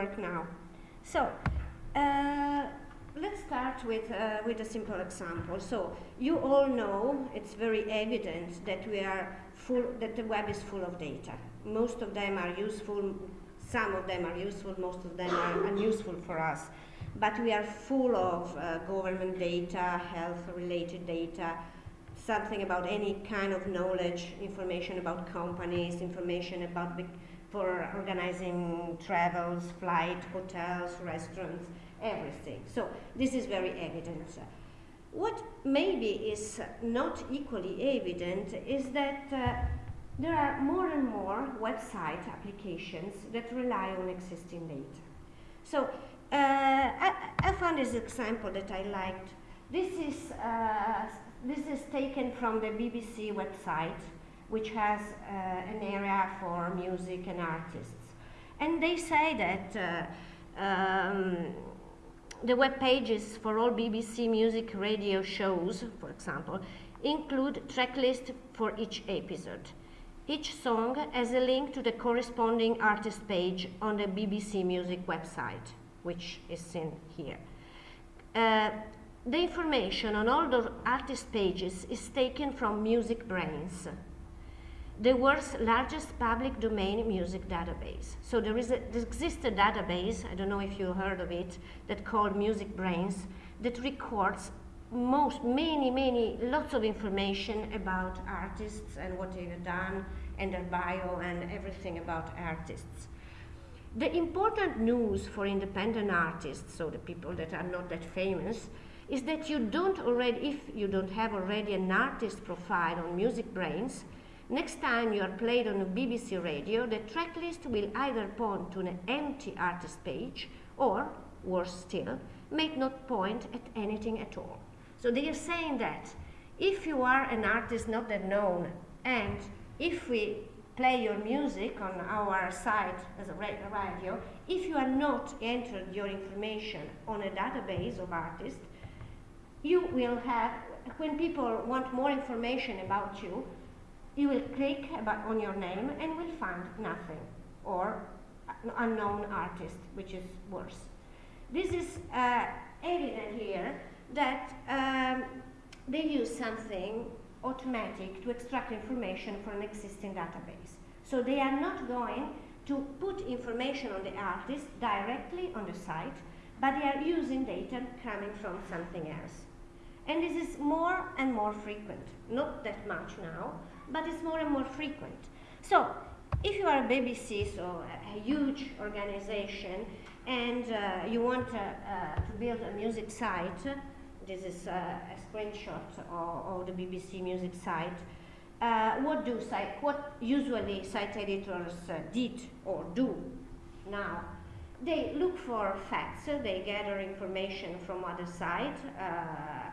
work now. So, uh, let's start with, uh, with a simple example. So, you all know, it's very evident that we are full, that the web is full of data. Most of them are useful, some of them are useful, most of them are unuseful for us. But we are full of uh, government data, health-related data, something about any kind of knowledge, information about companies, information about for organizing travels, flight, hotels, restaurants, everything. So this is very evident. What maybe is not equally evident is that uh, there are more and more website applications that rely on existing data. So uh, I, I, found this example that I liked. This is, uh, this is taken from the BBC website which has uh, an area for music and artists. And they say that uh, um, the web pages for all BBC music radio shows, for example, include tracklist for each episode. Each song has a link to the corresponding artist page on the BBC Music website, which is seen here. Uh, the information on all the artist pages is taken from MusicBrainz, the world's largest public domain music database. So there, is a, there exists a database, I don't know if you heard of it, that called MusicBrainz, that records most, many, many, lots of information about artists and what they've done and their bio and everything about artists. The important news for independent artists, so the people that are not that famous, is that you don't already, if you don't have already an artist profile on MusicBrainz, Next time you are played on a BBC radio, the tracklist will either point to an empty artist page or, worse still, may not point at anything at all. So they are saying that if you are an artist not that known and if we play your music on our site as a radio, if you are not entered your information on a database of artists, you will have, when people want more information about you, you will click on your name and will find nothing or unknown artist, which is worse. This is uh, evident here that um, they use something automatic to extract information from an existing database. So they are not going to put information on the artist directly on the site, but they are using data coming from something else. And this is more and more frequent, not that much now, but it's more and more frequent. So if you are a BBC, so a, a huge organization, and uh, you want uh, uh, to build a music site, this is uh, a screenshot of, of, the BBC music site, uh, what do site, what usually site editors uh, did or do now? They look for facts, they gather information from other sites,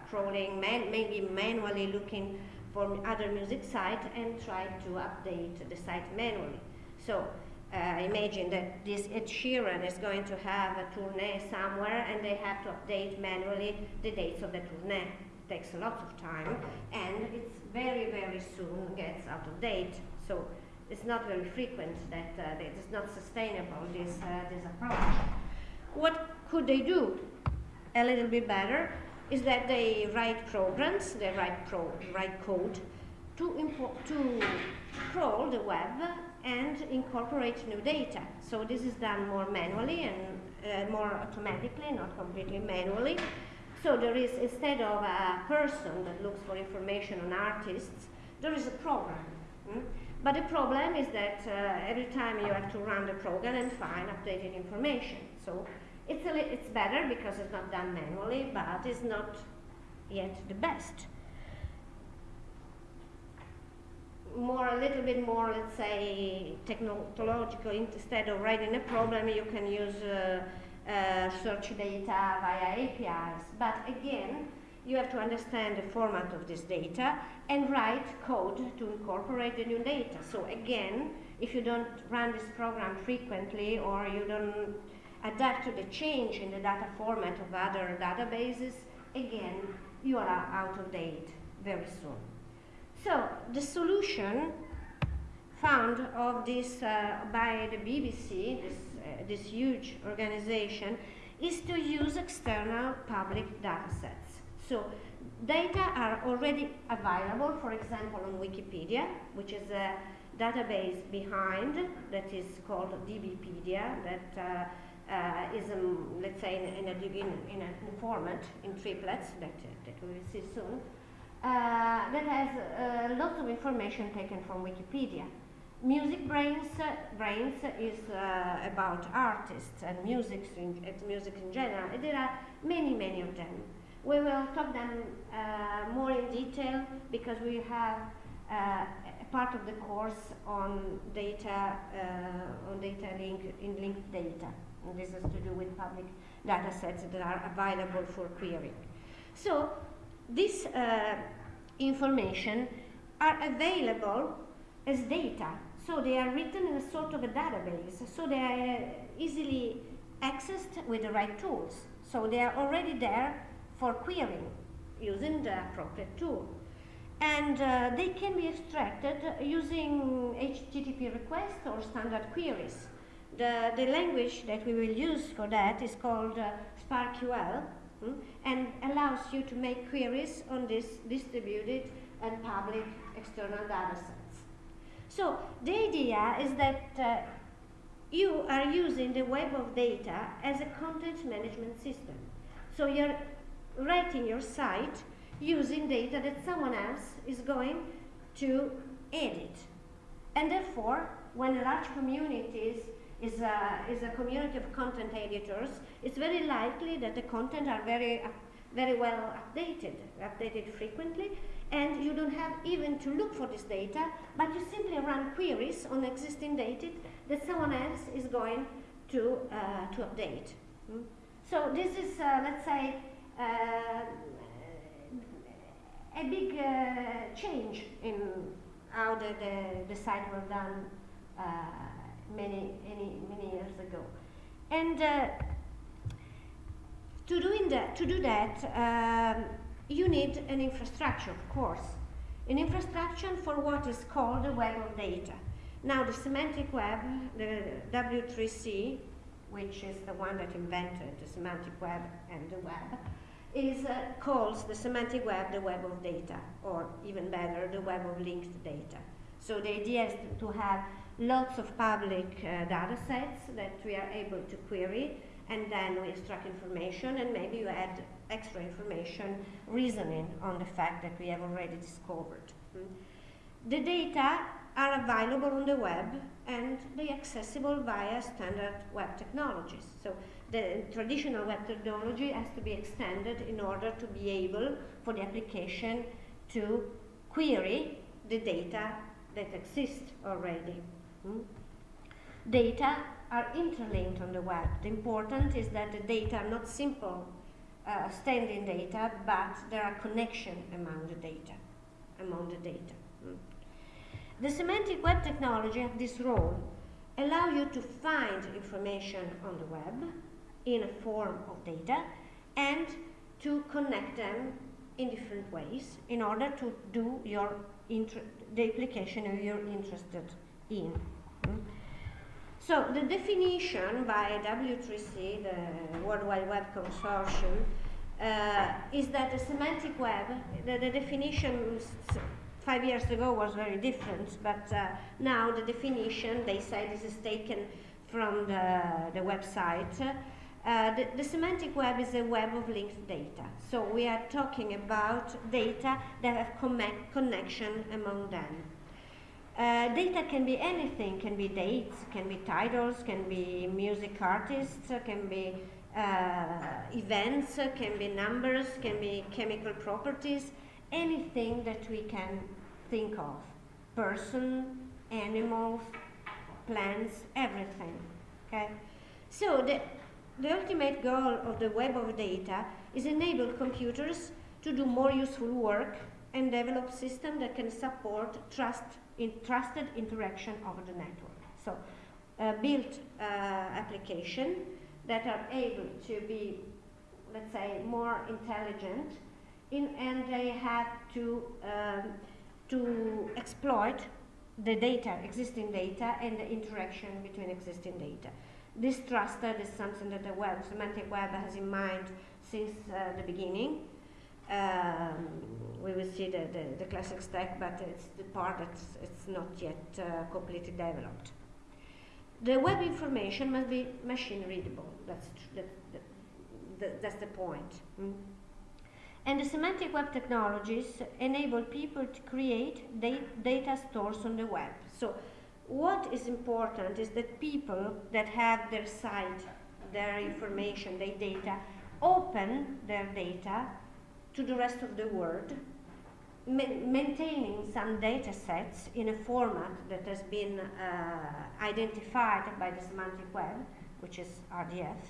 crawling, man maybe manually looking for other music sites and try to update the site manually. So uh, imagine that this Ed Sheeran is going to have a tournée somewhere and they have to update manually the dates of the tournée. It takes a lot of time and it's very, very soon gets out of date. So it's not very frequent that uh, it is not sustainable, this, uh, this approach. What could they do? A little bit better is that they write programs, they write, pro write code to, to crawl the web and incorporate new data. So this is done more manually and uh, more automatically, not completely manually. So there is, instead of a person that looks for information on artists, there is a program. Hmm? But the problem is that uh, every time you have to run the program and find updated information. So it's, a it's better because it's not done manually, but it's not yet the best. More, a little bit more, let's say, technological, instead of writing a program, you can use uh, uh, search data via APIs. But again, you have to understand the format of this data and write code to incorporate the new data. So again, if you don't run this program frequently or you don't adapt to the change in the data format of other databases, again, you are out of date very soon. So the solution found of this uh, by the BBC, this uh, this huge organization is to use external public data sets. So data are already available, for example, on Wikipedia, which is a database behind that is called DBpedia that uh, uh, is, um, let's say, in, in, a, in, a format in triplets that, that we will see soon, uh, that has uh, lots of information taken from Wikipedia. MusicBrainz, uh, Brains is uh, about artists and music in, music in general. There are many, many of them. We will talk them uh, more in detail because we have uh, a part of the course on data, uh, on data link, in linked data. And this has to do with public data sets that are available for querying. So this uh, information are available as data so they are written in a sort of a database. So they are easily accessed with the right tools. So they are already there for querying using the appropriate tool. And uh, they can be extracted using HTTP requests or standard queries. The, the language that we will use for that is called uh, SPARQL mm, and allows you to make queries on this distributed and public external data sets. So the idea is that uh, you are using the web of data as a content management system. So you're writing your site using data that someone else is going to edit. And therefore, when a large community is, is, a, is a community of content editors, it's very likely that the content are very, very well updated, updated frequently, and you don't have even to look for this data, but you simply run queries on existing data that someone else is going to, uh, to update. Mm? So this is, uh, let's say, uh, a big uh, change in how the, the, the site was done uh, many, many, many years ago. And uh, to, doing that, to do that, um, you need an infrastructure, of course. An infrastructure for what is called the web of data. Now, the semantic web, the W3C, which is the one that invented the semantic web and the web, is uh, calls the semantic web the web of data, or even better, the web of linked data. So the idea is to have lots of public uh, data sets that we are able to query, and then we extract information, and maybe you add extra information reasoning on the fact that we have already discovered. Mm. The data are available on the web and they are accessible via standard web technologies. So the traditional web technology has to be extended in order to be able for the application to query the data that exists already. Mm. Data are interlinked on the web. The important is that the data are not simple uh, standing data, but there are connections among the data, among the data. Mm. The semantic web technology this role allow you to find information on the web in a form of data and to connect them in different ways in order to do your the application you're interested in. Mm. So the definition by W3C, the World Wide Web Consortium, uh, is that the semantic web, the, the, definition five years ago was very different, but uh, now the definition, they say this is taken from the, the website. Uh, the, the, semantic web is a web of linked data. So we are talking about data that have connection among them. Uh, data can be anything, can be dates, can be titles, can be music artists, can be uh, events, can be numbers, can be chemical properties, anything that we can think of. Person, animals, plants, everything. Okay? So the, the ultimate goal of the web of data is enable computers to do more useful work and develop systems that can support trust in trusted interaction over the network. So uh, build uh, application that are able to be, let's say, more intelligent in, and they have to, um, to exploit the data, existing data, and the interaction between existing data. This trusted is something that the web, semantic web has in mind since uh, the beginning. Um, we will see the, the, the, classic stack, but it's the part that it's not yet uh, completely developed. The web information must be machine readable. That's, that, that, that's the point. Mm? And the semantic web technologies enable people to create da data stores on the web. So what is important is that people that have their site, their information, their data, open their data to the rest of the world, ma maintaining some data sets in a format that has been uh, identified by the semantic web, which is RDF,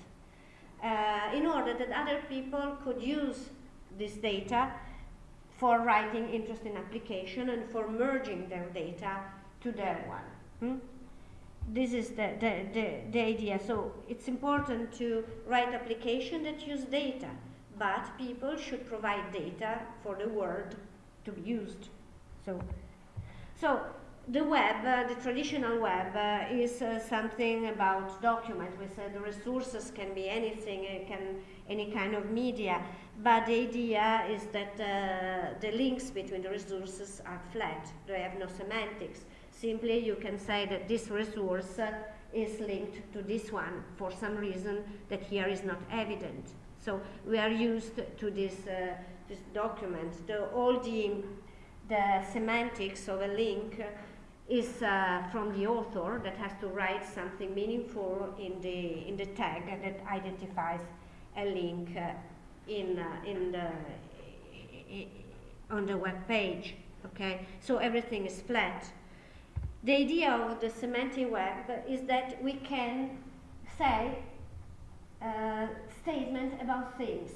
uh, in order that other people could use this data for writing interesting application and for merging their data to their one. Hmm? This is the, the, the, the idea. So it's important to write application that use data, but people should provide data for the world to be used. So, so the web, uh, the traditional web, uh, is uh, something about document. We said the resources can be anything, it can any kind of media, but the idea is that uh, the links between the resources are flat. They have no semantics. Simply you can say that this resource uh, is linked to this one for some reason that here is not evident. So we are used to this, uh, this document. The, all the, the semantics of a link is uh, from the author that has to write something meaningful in the, in the tag that identifies a link uh, in, uh, in the, on the web page. Okay, so everything is flat. The idea of the semantic web is that we can say uh, statement about things.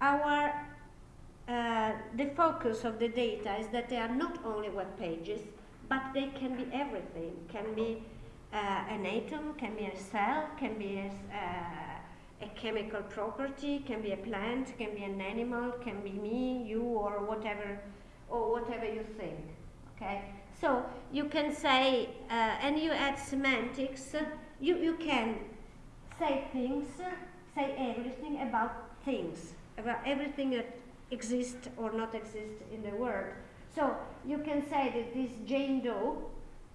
Our uh, the focus of the data is that they are not only web pages, but they can be everything. Can be uh, an atom, can be a cell, can be a, uh, a, chemical property, can be a plant, can be an animal, can be me, you, or whatever, or whatever you think. Okay. So you can say, uh, and you add semantics, you, you can say things, say everything about things, about everything that exists or not exists in the world. So you can say that this Jane Doe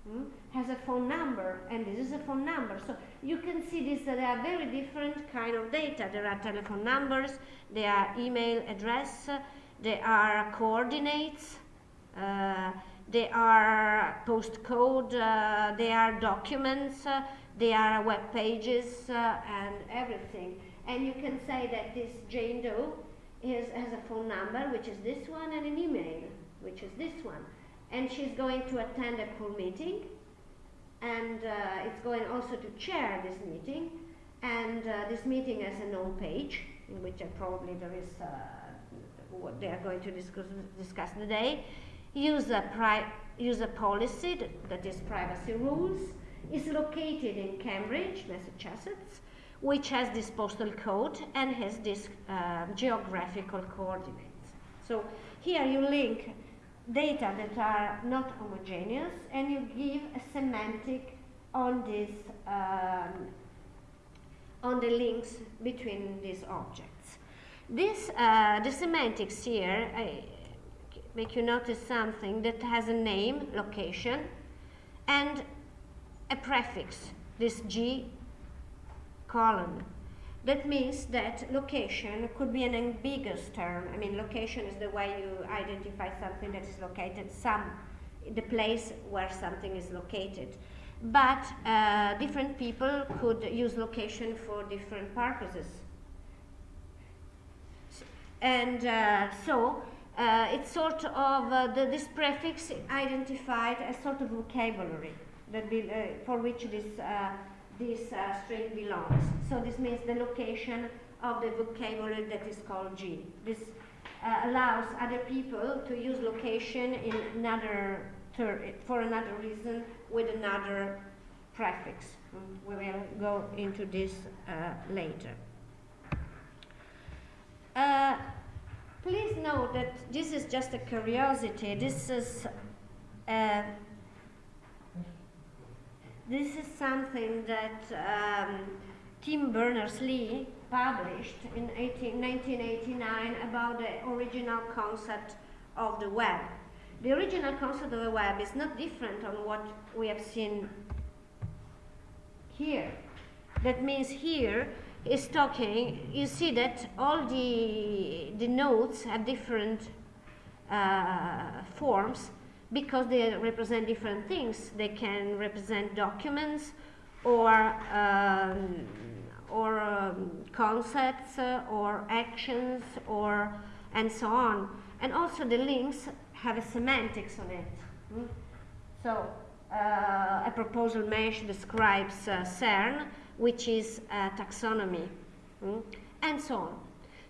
hmm, has a phone number and this is a phone number. So you can see this, that there are very different kind of data. There are telephone numbers, there are email address, there are coordinates, uh, they are postcode, uh, they are documents, uh, they are web pages uh, and everything. And you can say that this Jane Doe is, has a phone number, which is this one, and an email, which is this one. And she's going to attend a pool meeting, and uh, it's going also to chair this meeting. And uh, this meeting has a known page, in which probably there is what they are going to discuss, discuss today user, user policy, that, is privacy rules, is located in Cambridge, Massachusetts, which has this postal code and has this uh, geographical coordinates. So here you link data that are not homogeneous and you give a semantic on this um, on the links between these objects. This uh, the semantics here. Make you notice something that has a name, location, and a prefix, this G colon. That means that location could be an ambiguous term. I mean, location is the way you identify something that is located, some, the place where something is located. But uh, different people could use location for different purposes. And uh, so uh, it's sort of uh, the, this prefix identified as sort of vocabulary that be, uh, for which this uh, this uh, string belongs. So this means the location of the vocabulary that is called G. This uh, allows other people to use location in another for another reason with another prefix. We will go into this later. Please note that this is just a curiosity. This is uh, This is something that um, Tim Berners-Lee published in 18, 1989 about the original concept of the web. The original concept of the web is not different on what we have seen here. That means here is talking, you see that all the, the nodes have different uh, forms because they represent different things. They can represent documents or, um, or um, concepts uh, or actions or and so on. And also the links have a semantics on it. Mm? So uh, a proposal mesh describes uh, CERN, which is taxonomy, mm? and so on.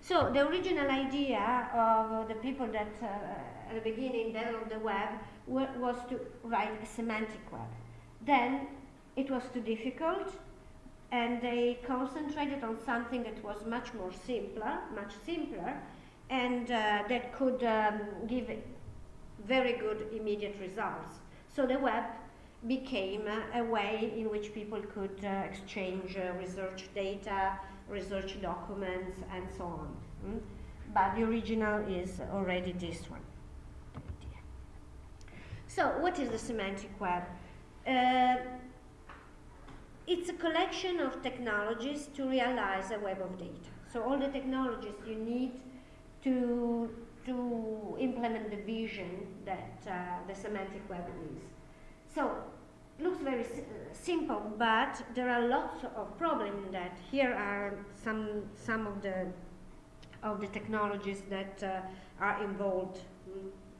So the original idea of the people that uh, at the beginning developed the web was to write a semantic web. Then it was too difficult and they concentrated on something that was much more simpler, much simpler, and uh, that could um, give very good immediate results. So the web became a way in which people could uh, exchange uh, research data, research documents, and so on. Mm? But the original is already this one. So, what is the semantic web? Uh, it's a collection of technologies to realize a web of data. So, all the technologies you need to, to implement the vision that uh, the semantic web is. So, looks very si simple, but there are lots of problems in that. Here are some, some of the, of the technologies that uh, are involved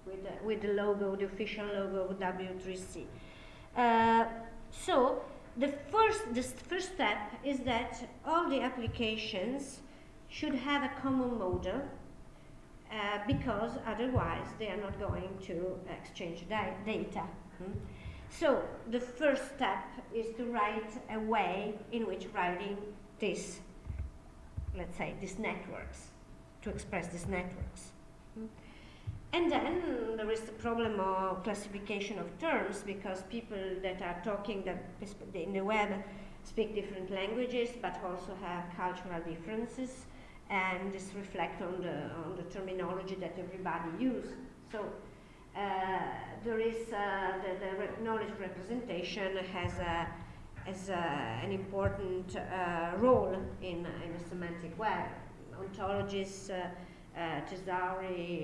with, the, with the logo, the official logo of W3C. Uh, so, the first, the first step is that all the applications should have a common model uh, because otherwise they are not going to exchange data. Hmm? So the first step is to write a way in which writing this, let's say, these networks, to express these networks. And then there is the problem of classification of terms because people that are talking that in the web speak different languages but also have cultural differences and this reflect on the, on the terminology that everybody uses. So there is uh, the, the knowledge representation has a, an important uh, role in, in a semantic web. Ontologies, uh, uh,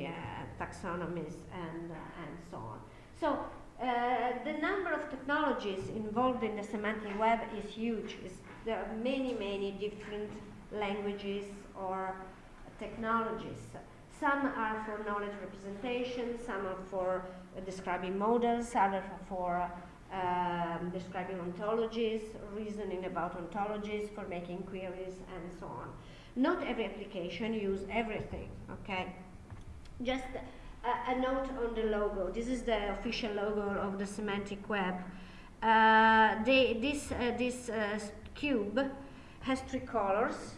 uh, taxonomies, and, and so on. So the number of technologies involved in the semantic web is huge. It's, there are many, many different languages or technologies. Some are for knowledge representation, some are for uh, describing models, others are for um, describing ontologies, reasoning about ontologies, for making queries, and so on. Not every application use everything, okay? Just a, a note on the logo. This is the official logo of the semantic web. Uh, they, this uh, this uh, cube has three colors,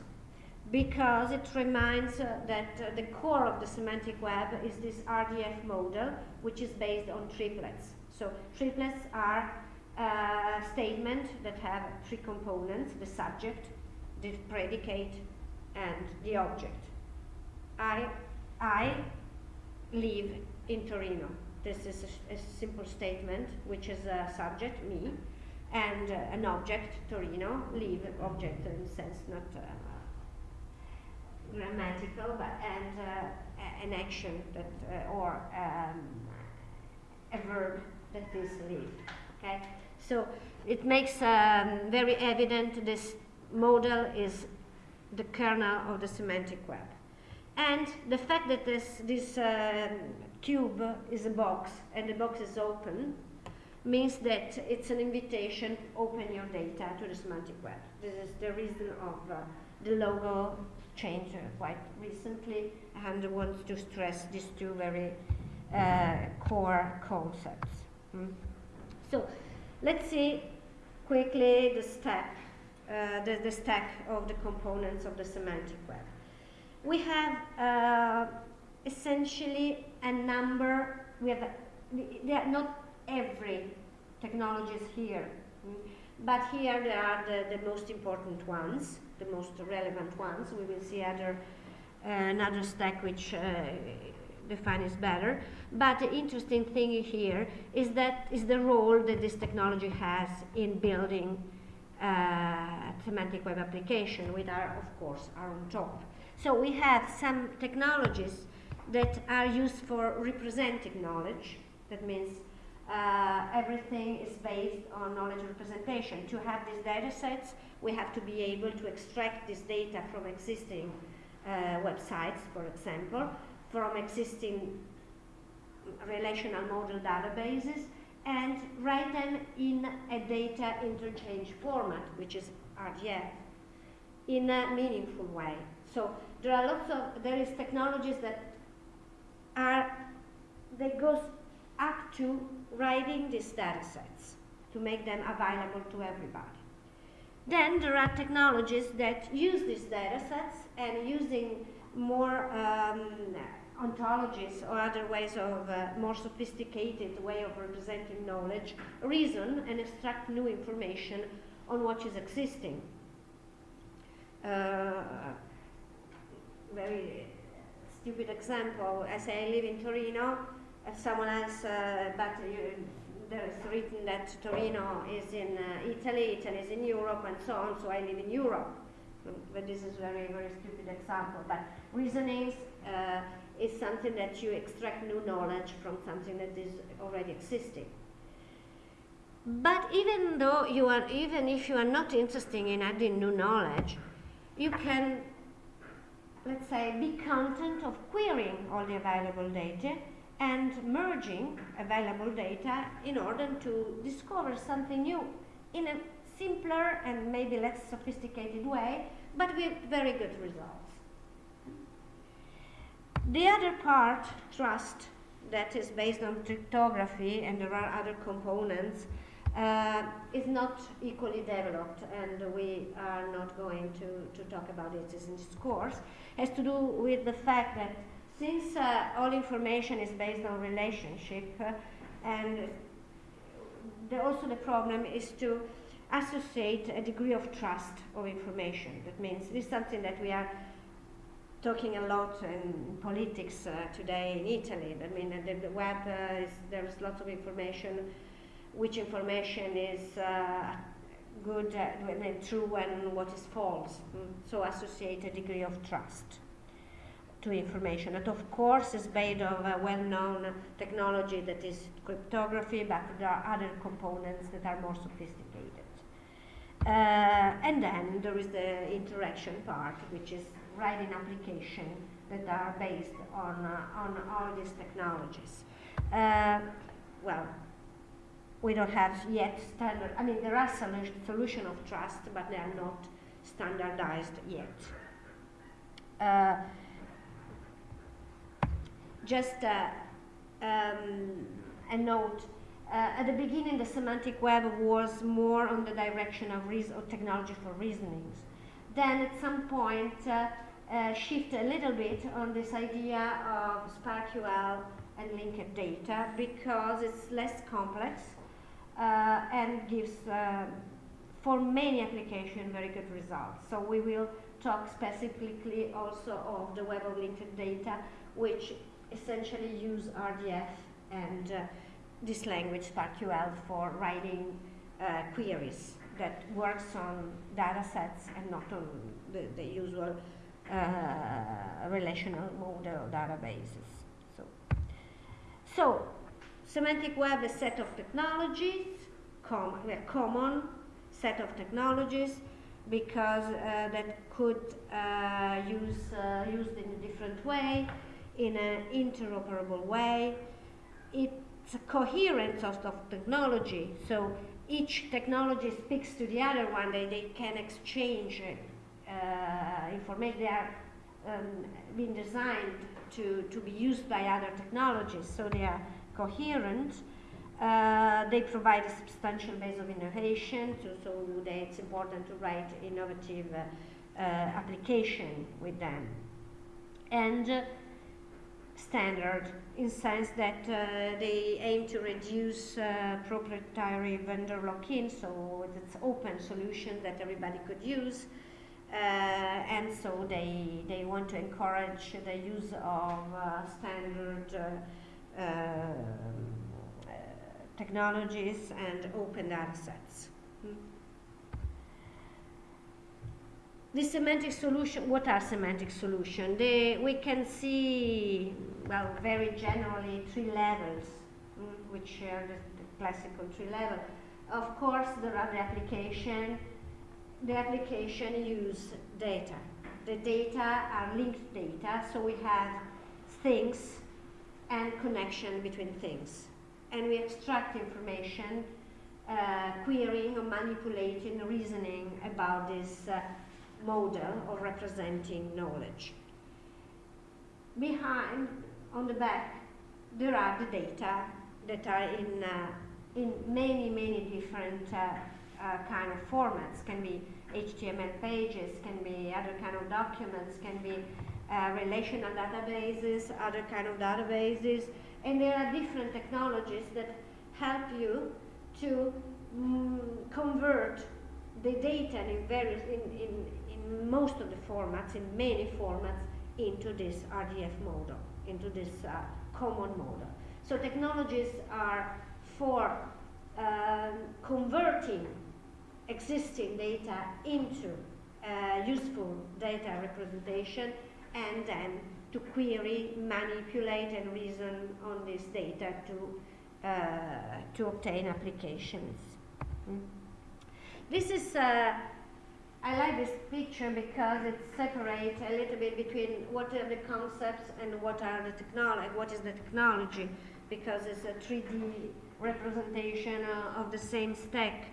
because it reminds uh, that uh, the core of the semantic web is this RDF model, which is based on triplets. So triplets are uh, statements that have three components, the subject, the predicate, and the object. I, I live in Torino. This is a, a simple statement, which is a subject, me, and uh, an object, Torino, live, object in sense, not uh, grammatical, but and uh, an action that uh, or um, a verb that is live. Okay, so it makes um, very evident this model is the kernel of the semantic web, and the fact that this this um, cube is a box and the box is open means that it's an invitation open your data to the semantic web. This is the reason of uh, the logo changed quite recently and wants to stress these two very uh, core concepts. Mm. So let's see quickly the step, uh, the, the stack of the components of the semantic web. We have uh, essentially a number, we have, a, not every technology is here. Mm. But here there are the, the most important ones, the most relevant ones. We will see other uh, another stack which uh, defines better. But the interesting thing here is that is the role that this technology has in building uh, semantic web application, with our, of course, are on top. So we have some technologies that are used for representing knowledge. That means uh, everything is based on knowledge representation. To have these data sets, we have to be able to extract this data from existing uh, websites, for example, from existing relational model databases, and write them in a data interchange format, which is RDF, in a meaningful way. So there are lots of, there is technologies that are, that goes up to writing these data sets to make them available to everybody. Then there are technologies that use these data sets and using more um, ontologies or other ways of uh, more sophisticated way of representing knowledge, reason and extract new information on what is existing. Uh, very stupid example, I say I live in Torino, someone else, uh, but you, there is written that Torino is in uh, Italy, Italy is in Europe, and so on, so I live in Europe. But this is very, very stupid example. But reasonings uh, is something that you extract new knowledge from something that is already existing. But even though you are, even if you are not interested in adding new knowledge, you can, let's say, be content of querying all the available data and merging available data in order to discover something new in a simpler and maybe less sophisticated way, but with very good results. The other part, trust, that is based on cryptography and there are other components, uh, is not equally developed and we are not going to, to talk about it in this course, has to do with the fact that since uh, all information is based on relationship uh, and the, also the problem is to associate a degree of trust of information. That means this is something that we are talking a lot in politics uh, today in Italy. I mean, the, the web uh, is there's lots of information. Which information is uh, good, uh, true, and what is false? Mm. So associate a degree of trust to information. That of course is based on a well-known technology that is cryptography, but there are other components that are more sophisticated. Uh, and then there is the interaction part, which is writing application that are based on, uh, on all these technologies. Uh, well, we don't have yet standard, I mean, there are solu solution of trust, but they are not standardized yet. Just uh, um, a note, uh, at the beginning the semantic web was more on the direction of, of technology for reasonings. Then at some point uh, uh, shift a little bit on this idea of SPARQL and linked data because it's less complex uh, and gives, uh, for many applications, very good results. So we will talk specifically also of the web of linked data, which essentially use RDF and uh, this language, SPARQL, for writing uh, queries that works on data sets and not on the, the usual uh, relational model databases. So, so semantic web is a set of technologies, com a common set of technologies because uh, that could uh, use uh, used in a different way in an interoperable way. It's a coherent sort of technology, so each technology speaks to the other one, they, they can exchange uh, information, they are um, being designed to, to be used by other technologies, so they are coherent. Uh, they provide a substantial base of innovation, so, so they, it's important to write innovative uh, uh, application with them. And standard in sense that uh, they aim to reduce uh, proprietary vendor lock-in, so it's open solution that everybody could use. Uh, and so they, they want to encourage the use of uh, standard uh, uh, technologies and open data sets. Hmm. The semantic solution, what are semantic solutions? we can see, well, very generally three levels, mm, which are the, the, classical three levels. Of course, there are the application. The application use data. The data are linked data, so we have things and connection between things. And we extract information, uh, querying or manipulating, reasoning about this uh, model of representing knowledge. Behind, on the back, there are the data that are in, uh, in many, many different uh, uh, kind of formats. Can be HTML pages, can be other kind of documents, can be uh, relational databases, other kind of databases, and there are different technologies that help you to mm, convert the data in various in, in, most of the formats, in many formats, into this RDF model, into this uh, common model. So technologies are for um, converting existing data into uh, useful data representation and then to query, manipulate and reason on this data to, uh, to obtain applications. Mm. This is uh, I like this picture because it separates a little bit between what are the concepts and what are the technology, what is the technology, because it's a 3D representation uh, of the same stack.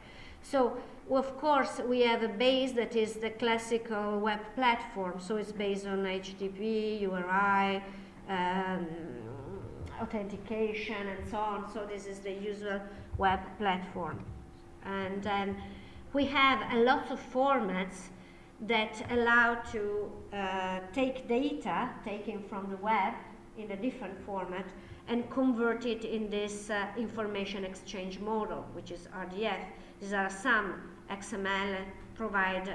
So, of course, we have a base that is the classical web platform. So it's based on HTTP, URI, um, authentication, and so on. So this is the usual web platform. And then we have a lot of formats that allow to uh, take data taken from the web in a different format and convert it in this uh, information exchange model, which is RDF. These are some XML provide uh,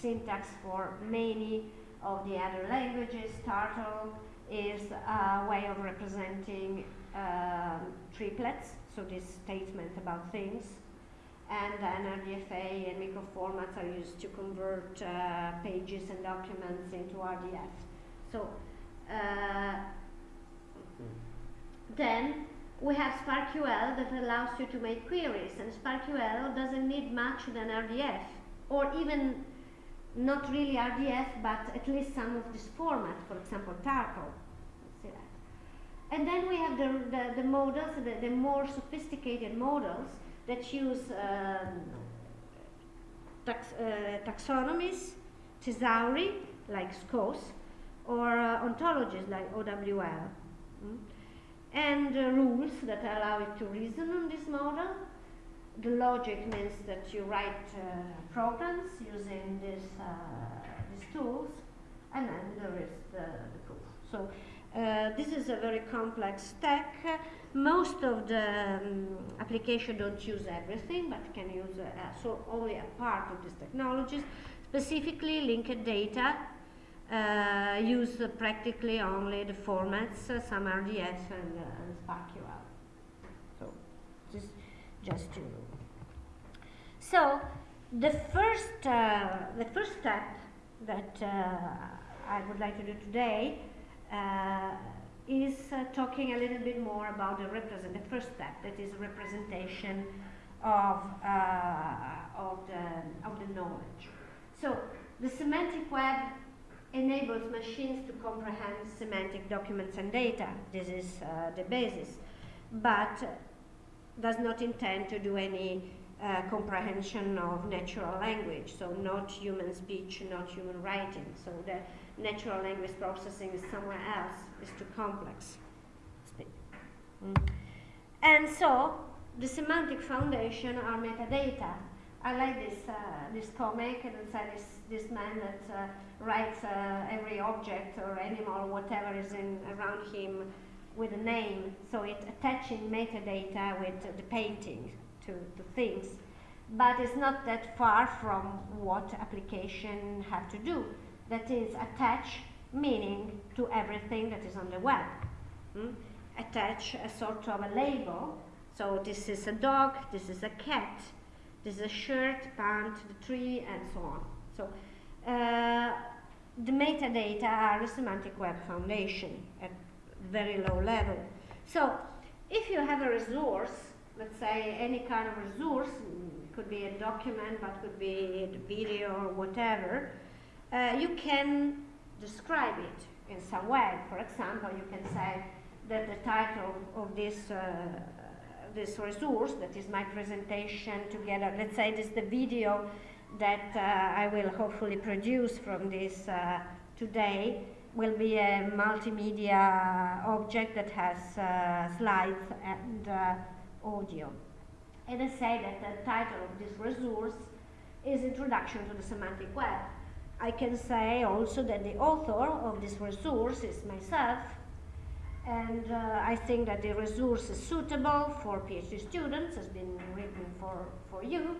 syntax for many of the other languages. Turtle is a way of representing um, triplets, so this statement about things and then RDFA and microformats are used to convert uh, pages and documents into RDF. So uh, then we have SPARQL that allows you to make queries, and SPARQL doesn't need much than RDF, or even not really RDF, but at least some of this format, for example, Turtle. And then we have the, the, the models, the, the more sophisticated models, that use um, tax, uh, taxonomies, thesauri, like SKOS, or uh, ontologies like OWL. Mm? And uh, rules that allow it to reason on this model. The logic means that you write uh, programs using this, uh, these tools, and then there is the, the proof. So uh, this is a very complex stack. Most of the um, application don't use everything, but can use uh, so only a part of these technologies. Specifically, linked data uh, use uh, practically only the formats, uh, some RDS and, uh, and SPARQL. So, just just to. So, the first uh, the first step that I would like to do today is uh, talking a little bit more about the represent the first step that is representation of uh, of the of the knowledge. So the semantic web enables machines to comprehend semantic documents and data. This is uh, the basis, but does not intend to do any uh, comprehension of natural language. So not human speech, not human writing. So the natural language processing is somewhere else, is too complex. Mm. And so, the semantic foundation are metadata. I like this uh, this comic, and it's uh, this this man that uh, writes uh, every object or animal whatever is in around him with a name. So it's attaching metadata with the painting to, to things, but it's not that far from what application have to do. That is attach meaning to everything that is on the web. Hmm? Attach a sort of a label. So this is a dog, this is a cat, this is a shirt, pant, the tree, and so on. So uh, the metadata are the semantic web foundation at very low level. So if you have a resource, let's say any kind of resource, could be a document, but could be a video or whatever, uh, you can describe it in some way. For example, you can say that the title of this uh, this resource, that is my presentation together, let's say this is the video that uh, I will hopefully produce from this uh, today, will be a multimedia object that has uh, slides and uh, audio. And I say that the title of this resource is Introduction to the Semantic Web. I can say also that the author of this resource is myself, and uh, I think that the resource is suitable for PhD students, has been written for, for you,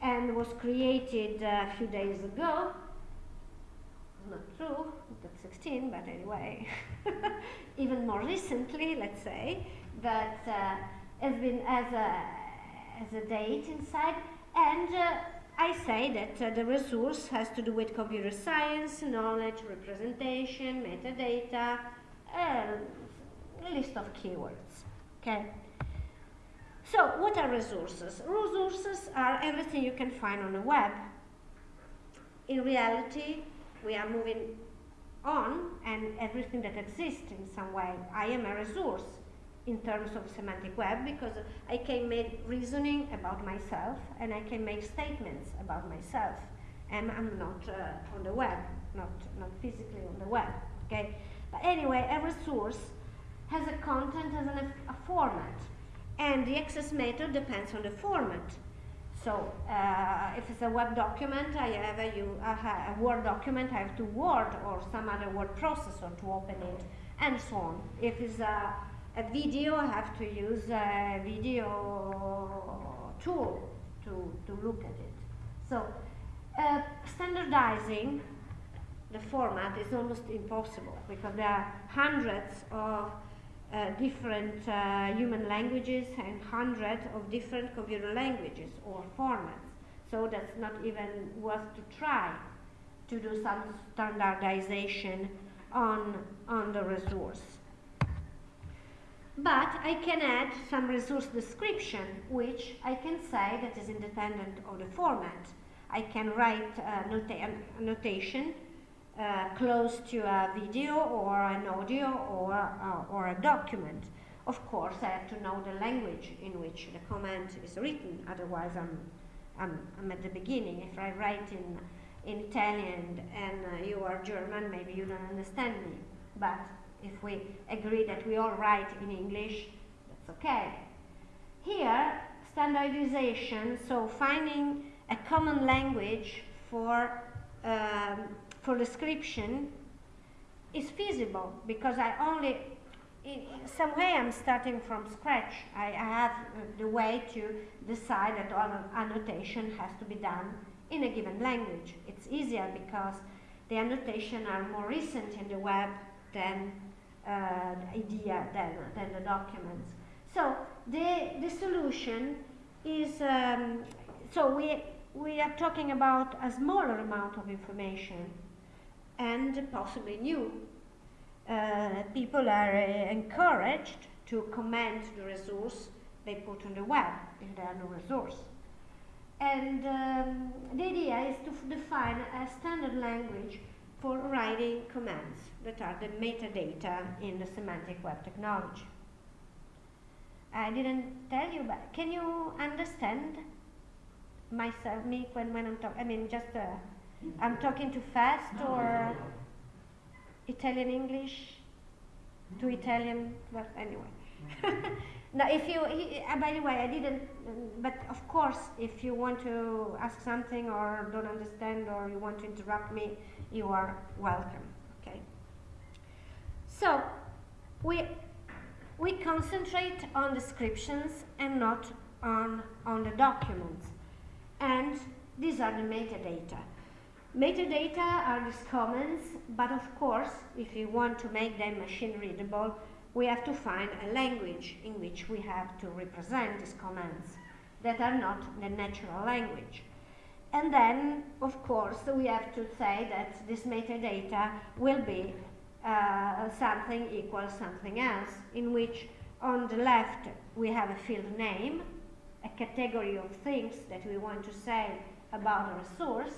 and was created a few days ago. Not true, that's 16, but anyway, even more recently, let's say, that uh, has been as a, as a date inside, and uh, I say that uh, the resource has to do with computer science, knowledge, representation, metadata, a list of keywords, okay? So, what are resources? Resources are everything you can find on the web. In reality, we are moving on and everything that exists in some way. I am a resource in terms of semantic web because I can make reasoning about myself and I can make statements about myself and I'm not uh, on the web, not, not physically on the web, okay? But anyway, a resource has a content, has an, a format and the access method depends on the format. So uh, if it's a web document, I have a, you, a, a, Word document, I have to Word or some other word processor to open it, and so on. If it's a, a video, I have to use a video tool to, to look at it. So uh, standardizing the format is almost impossible because there are hundreds of uh, different uh, human languages and hundreds of different computer languages or formats. So that's not even worth to try to do some standardization on, on the resource. But I can add some resource description, which I can say that is independent of the format. I can write a, nota notation uh, close to a video or an audio or, uh, or a document. Of course, I have to know the language in which the comment is written, otherwise I'm, I'm, I'm at the beginning. If I write in, in Italian and uh, you are German, maybe you don't understand me. But if we agree that we all write in English, that's okay. Here, standardization, so finding a common language for um, for description is feasible because I only, in some way I'm starting from scratch. I, I have the way to decide that all annotation has to be done in a given language. It's easier because the annotation are more recent in the web than uh, idea, than, than the documents. So the, the solution is, um, so we, we are talking about a smaller amount of information and possibly new. Uh, people are uh, encouraged to comment the resource they put on the web if they are no resource. And um, the idea is to define a standard language for writing commands that are the metadata in the semantic web technology. I didn't tell you, but can you understand myself, me, when, when I'm talking? I mean, just uh, I'm talking too fast or Italian English to Italian, but anyway. Now, if you, he, uh, by the way, I didn't, but of course, if you want to ask something or don't understand or you want to interrupt me, you are welcome? So, we, we concentrate on descriptions and not on, on the documents. And these are the metadata. Metadata are these comments, but of course, if you want to make them machine readable, we have to find a language in which we have to represent these commands that are not the natural language. And then, of course, we have to say that this metadata will be uh, something equals something else, in which on the left we have a field name, a category of things that we want to say about a resource,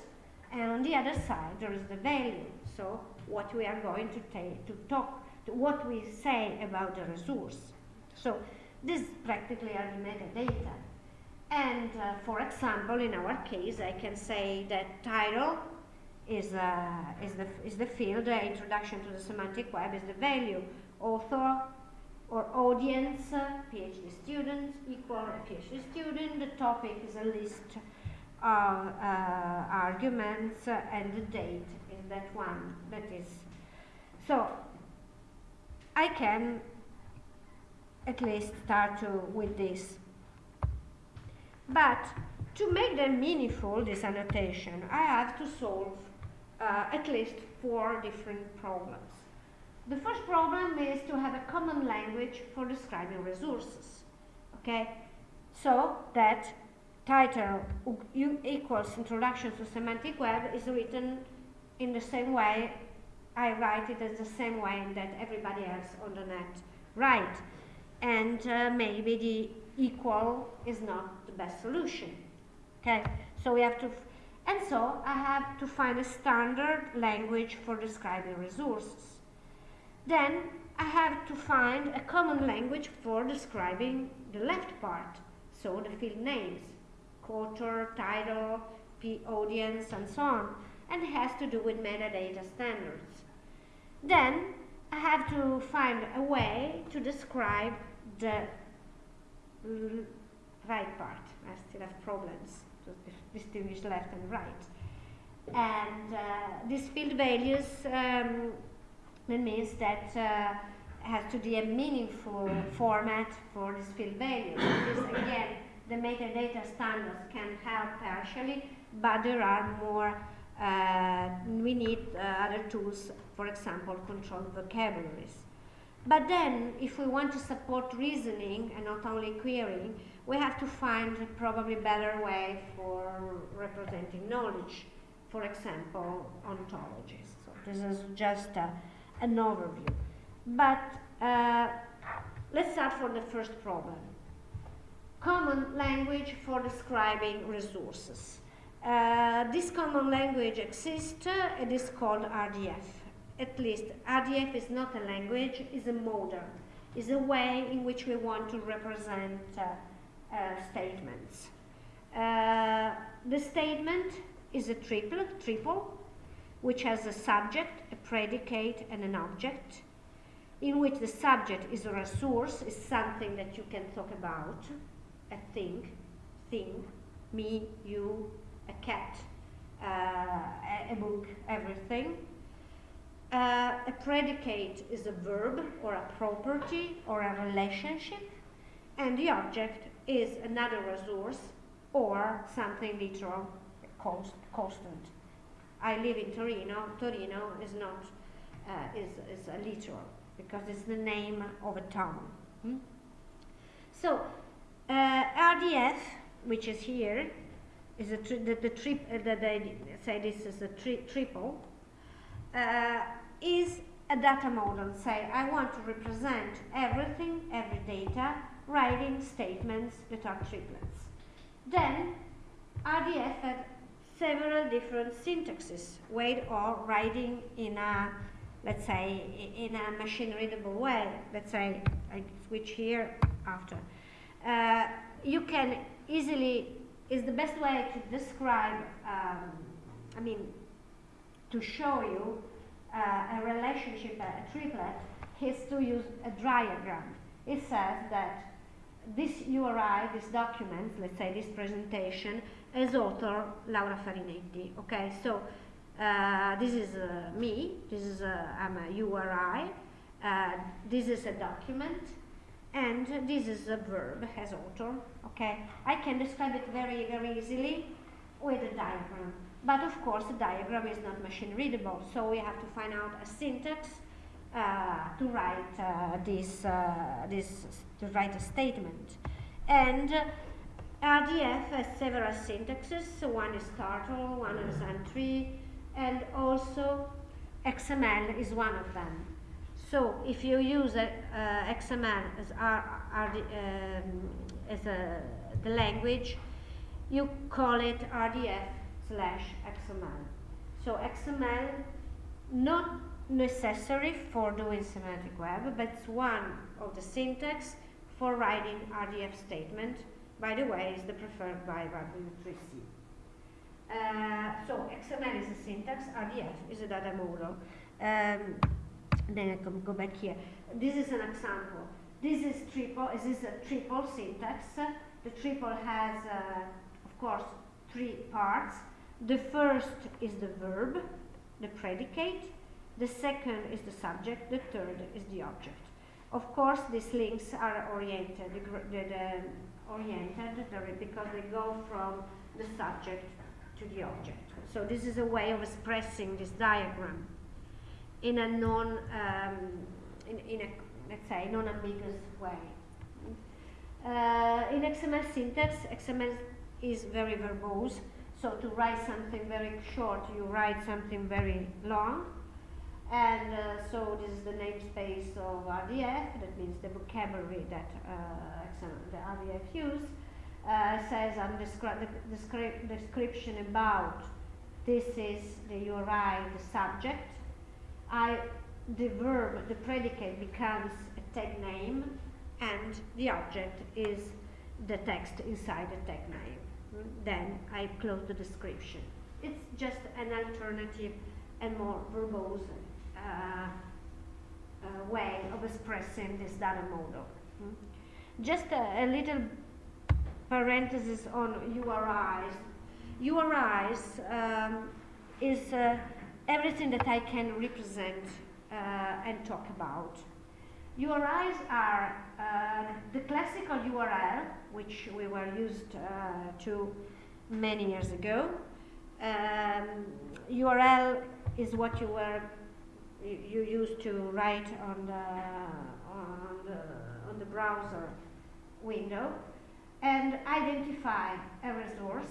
and on the other side there is the value, so what we are going to, to talk, to what we say about the resource. So this practically are metadata. And uh, for example, in our case, I can say that title is, uh, is, the, is the field, uh, introduction to the semantic web is the value, author or audience, uh, PhD student, equal PhD student, the topic is a list of uh, arguments and the date is that one that is. So I can at least start to, with this. But to make them meaningful, this annotation, I have to solve at least four different problems. The first problem is to have a common language for describing resources. Okay, so that title equals Introduction to Semantic Web is written in the same way I write it as the same way that everybody else on the net write. And uh, maybe the equal is not the best solution. Okay, so we have to, and so I have to find a standard language for describing resources. Then I have to find a common language for describing the left part, so the field names author, title, P audience, and so on, and has to do with metadata standards. Then I have to find a way to describe the right part. I still have problems distinguish left and right. And uh, these field values um, means that uh, has to be a meaningful format for this field value. This again the metadata standards can help partially, but there are more, uh, we need uh, other tools, for example, controlled vocabularies. But then, if we want to support reasoning and not only querying, we have to find a probably better way for representing knowledge, for example, ontologies. So this is just uh, an overview. But uh, let's start from the first problem common language for describing resources. Uh, this common language exists, uh, it is called RDF. At least RDF is not a language, it's a model. It's a way in which we want to represent uh statements. Uh, the statement is a triple, triple, which has a subject, a predicate, and an object, in which the subject is a resource, is something that you can talk about, a thing, thing, me, you, a cat, uh, a, a, book, everything. Uh, a predicate is a verb or a property or a relationship, and the object is another resource or something literal, const, constant. I live in Torino. Torino is not uh, is is a literal because it's the name of a town. Hmm? So uh, RDF, which is here, is a the, the trip uh, the, say this is a tri triple, uh, is a data model. Say I want to represent everything, every data, writing statements that are triplets. Then RDF had several different syntaxes, way or writing in a let's say in a machine readable way. Let's say I switch here after uh, you can easily, is the best way to describe, um, I mean, to show you uh, a relationship, a triplet, is to use a diagram. It says that this URI, this document, let's say this presentation, as author Laura Farinetti. Okay, so uh, this is uh, me, this is I'm a URI, uh, this is a document, and this is a verb as author. Okay, I can describe it very, very easily with a diagram. But of course, the diagram is not machine readable, so we have to find out a syntax uh, to write uh, this, uh, this, to write a statement. And RDF has several syntaxes. So one is turtle, one is N3, and also XML is one of them. So if you use a, uh, XML as, R, R, um, as a, the language, you call it RDF slash XML. So XML, not necessary for doing semantic web, but it's one of the syntax for writing RDF statement. By the way, is the preferred by W3C. Uh, so XML is a syntax, RDF is a data model. Um, then I can go back here. This is an example. This is triple. This is a triple syntax. The triple has, uh, of course, three parts. The first is the verb, the predicate. The second is the subject. The third is the object. Of course, these links are oriented, the, the, oriented because they go from the subject to the object. So this is a way of expressing this diagram in a non, um, in, in, a, let's say, non-ambiguous way. Uh, in XML syntax, XML is very verbose. So to write something very short, you write something very long. And uh, so this is the namespace of RDF, that means the vocabulary that uh, the RDF use. Uh, says on descri the descri description about this is the URI, the subject. I, the verb, the predicate becomes a tag name, and the object is the text inside the tag name. Then I close the description. It's just an alternative and more verbose way of expressing this data model. Hmm? Just a, a, little parenthesis on URIs. URIs um, is uh, everything that I can represent uh, and talk about. URIs are uh, the classical URL, which we were used uh, to many years ago. Um, URL is what you were you, used to write on the, on the, on the browser window and identify a resource.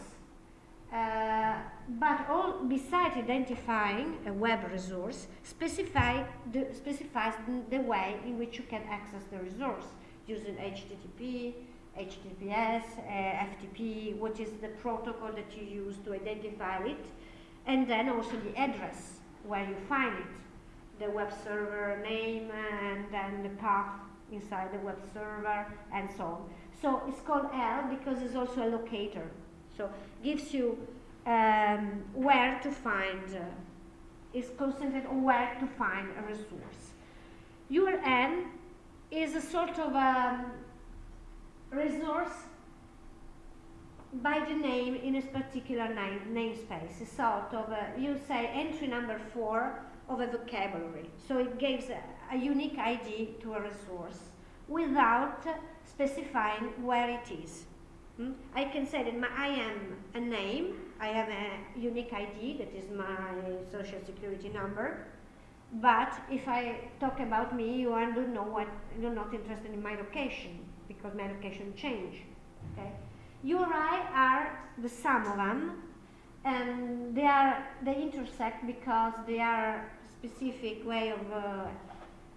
Uh, but all besides identifying a web resource, specify the, specifies the, the way in which you can access the resource using HTTP, HTTPS, uh, FTP, what is the protocol that you use to identify it, and then also the address where you find it the web server name and then the path inside the web server and so on. So it's called L because it's also a locator. So gives you um, where to find, uh, is concentrated on where to find a resource. URN is a sort of a um, resource by the name in a particular name, namespace. It's sort of, a, you say entry number four of a vocabulary. So it gives a, a unique ID to a resource without specifying where it is. Hmm? I can say that my, I am a name, I have a unique ID, that is my social security number, but if I talk about me, you are don't know what, you're not interested in my location, because my location change, okay? URI are the sum of them, and they are, they intersect because they are specific way of uh,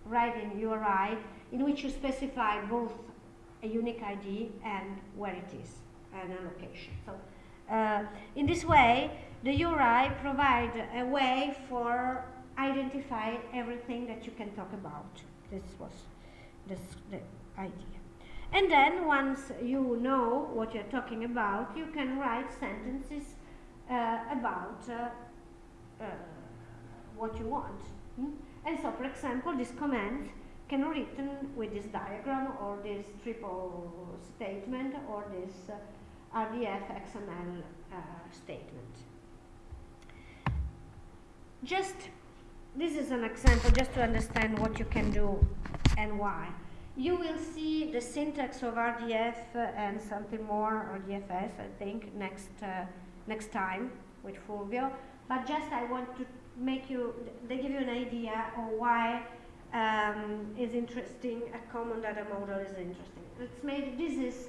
writing URI in which you specify both a unique ID and where it is and a location. So uh, in this way, the URI provide a way for identify everything that you can talk about. This was this, the idea. And then once you know what you're talking about, you can write sentences uh, about uh, uh what you want. Hmm? And so, for example, this command can be written with this diagram or this triple statement or this uh, RDF XML uh, statement. Just, this is an example just to understand what you can do and why. You will see the syntax of RDF and something more, RDFS, I think, next, uh, next time with Fulvio. But just I want to make you, they give you an idea of why um, is interesting, a common data model is interesting. It's made, this is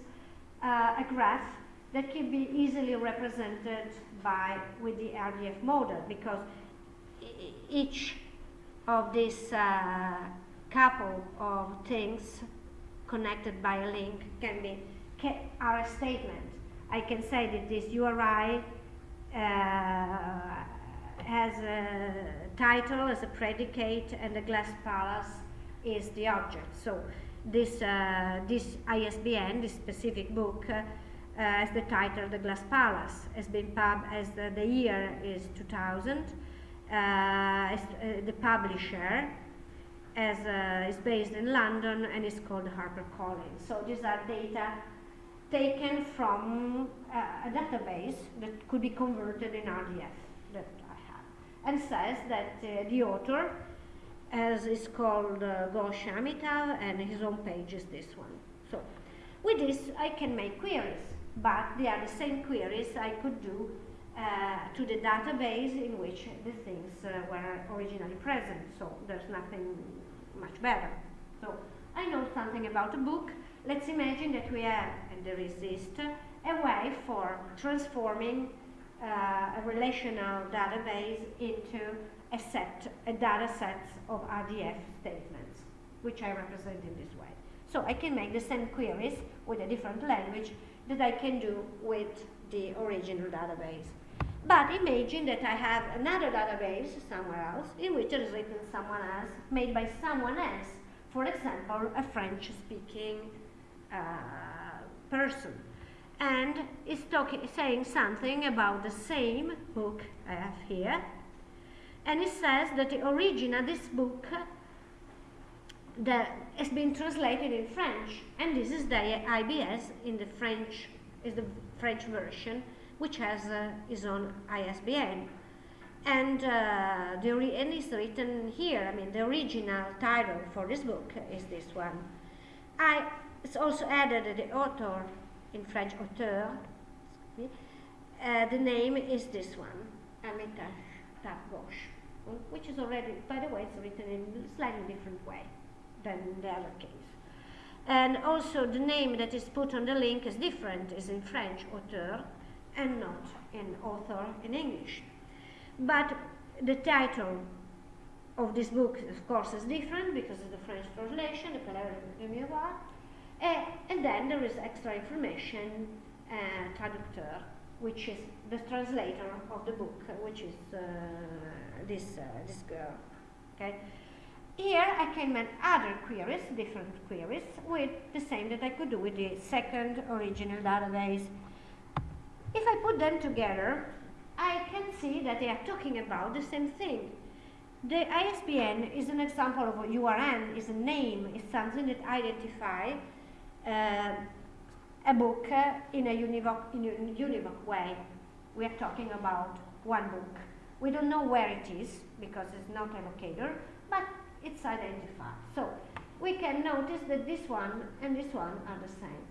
uh, a graph that can be easily represented by, with the RDF model because each of these uh, couple of things connected by a link can be are a statement. I can say that this URI uh, has a title as a predicate and the glass palace is the object. So this, uh, this ISBN, this specific book, uh, as the title The Glass Palace, has been pub as the, the year is 2000, uh, as, uh, the publisher as uh, is based in London and is called HarperCollins. So these are data taken from uh, a database that could be converted in RDF and says that uh, the author, as is called uh, Ghosh Amitav, and his own page is this one. So with this, I can make queries, but they are the same queries I could do uh, to the database in which the things uh, were originally present. So there's nothing much better. So I know something about a book. Let's imagine that we have, and there is a way for transforming uh, a relational database into a set, a data set of RDF statements, which I represent in this way. So I can make the same queries with a different language that I can do with the original database. But imagine that I have another database somewhere else in which it is written someone else, made by someone else, for example, a French-speaking uh, person. And is talking, saying something about the same book I have here. And it says that the origin of this book, that has been translated in French. And this is the IBS in the French, is the French version which has uh, his own ISBN. And, uh, the and it's written here, I mean, the original title for this book is this one. I it's also added the author, in French, auteur, uh, the name is this one, Amitav Ghosh, which is already, by the way, it's written in a slightly different way than the other case. And also the name that is put on the link is different, is in French, auteur, and not in author in English. But the title of this book, of course, is different because it's the French translation, the Palais de Miroir. Uh, and then there is extra information, uh, traducteur, which is the translator of the book, which is uh, this, uh, this girl. Okay. Here I can make other queries, different queries, with the same that I could do with the second original database if I put them together, I can see that they are talking about the same thing. The ISBN is an example of a URN, is a name, is something that identifies a book in, a univoc, in a univoc way. We are talking about one book. We don't know where it is because it's not a locator, but it's identified. So we can notice that this one and this one are the same.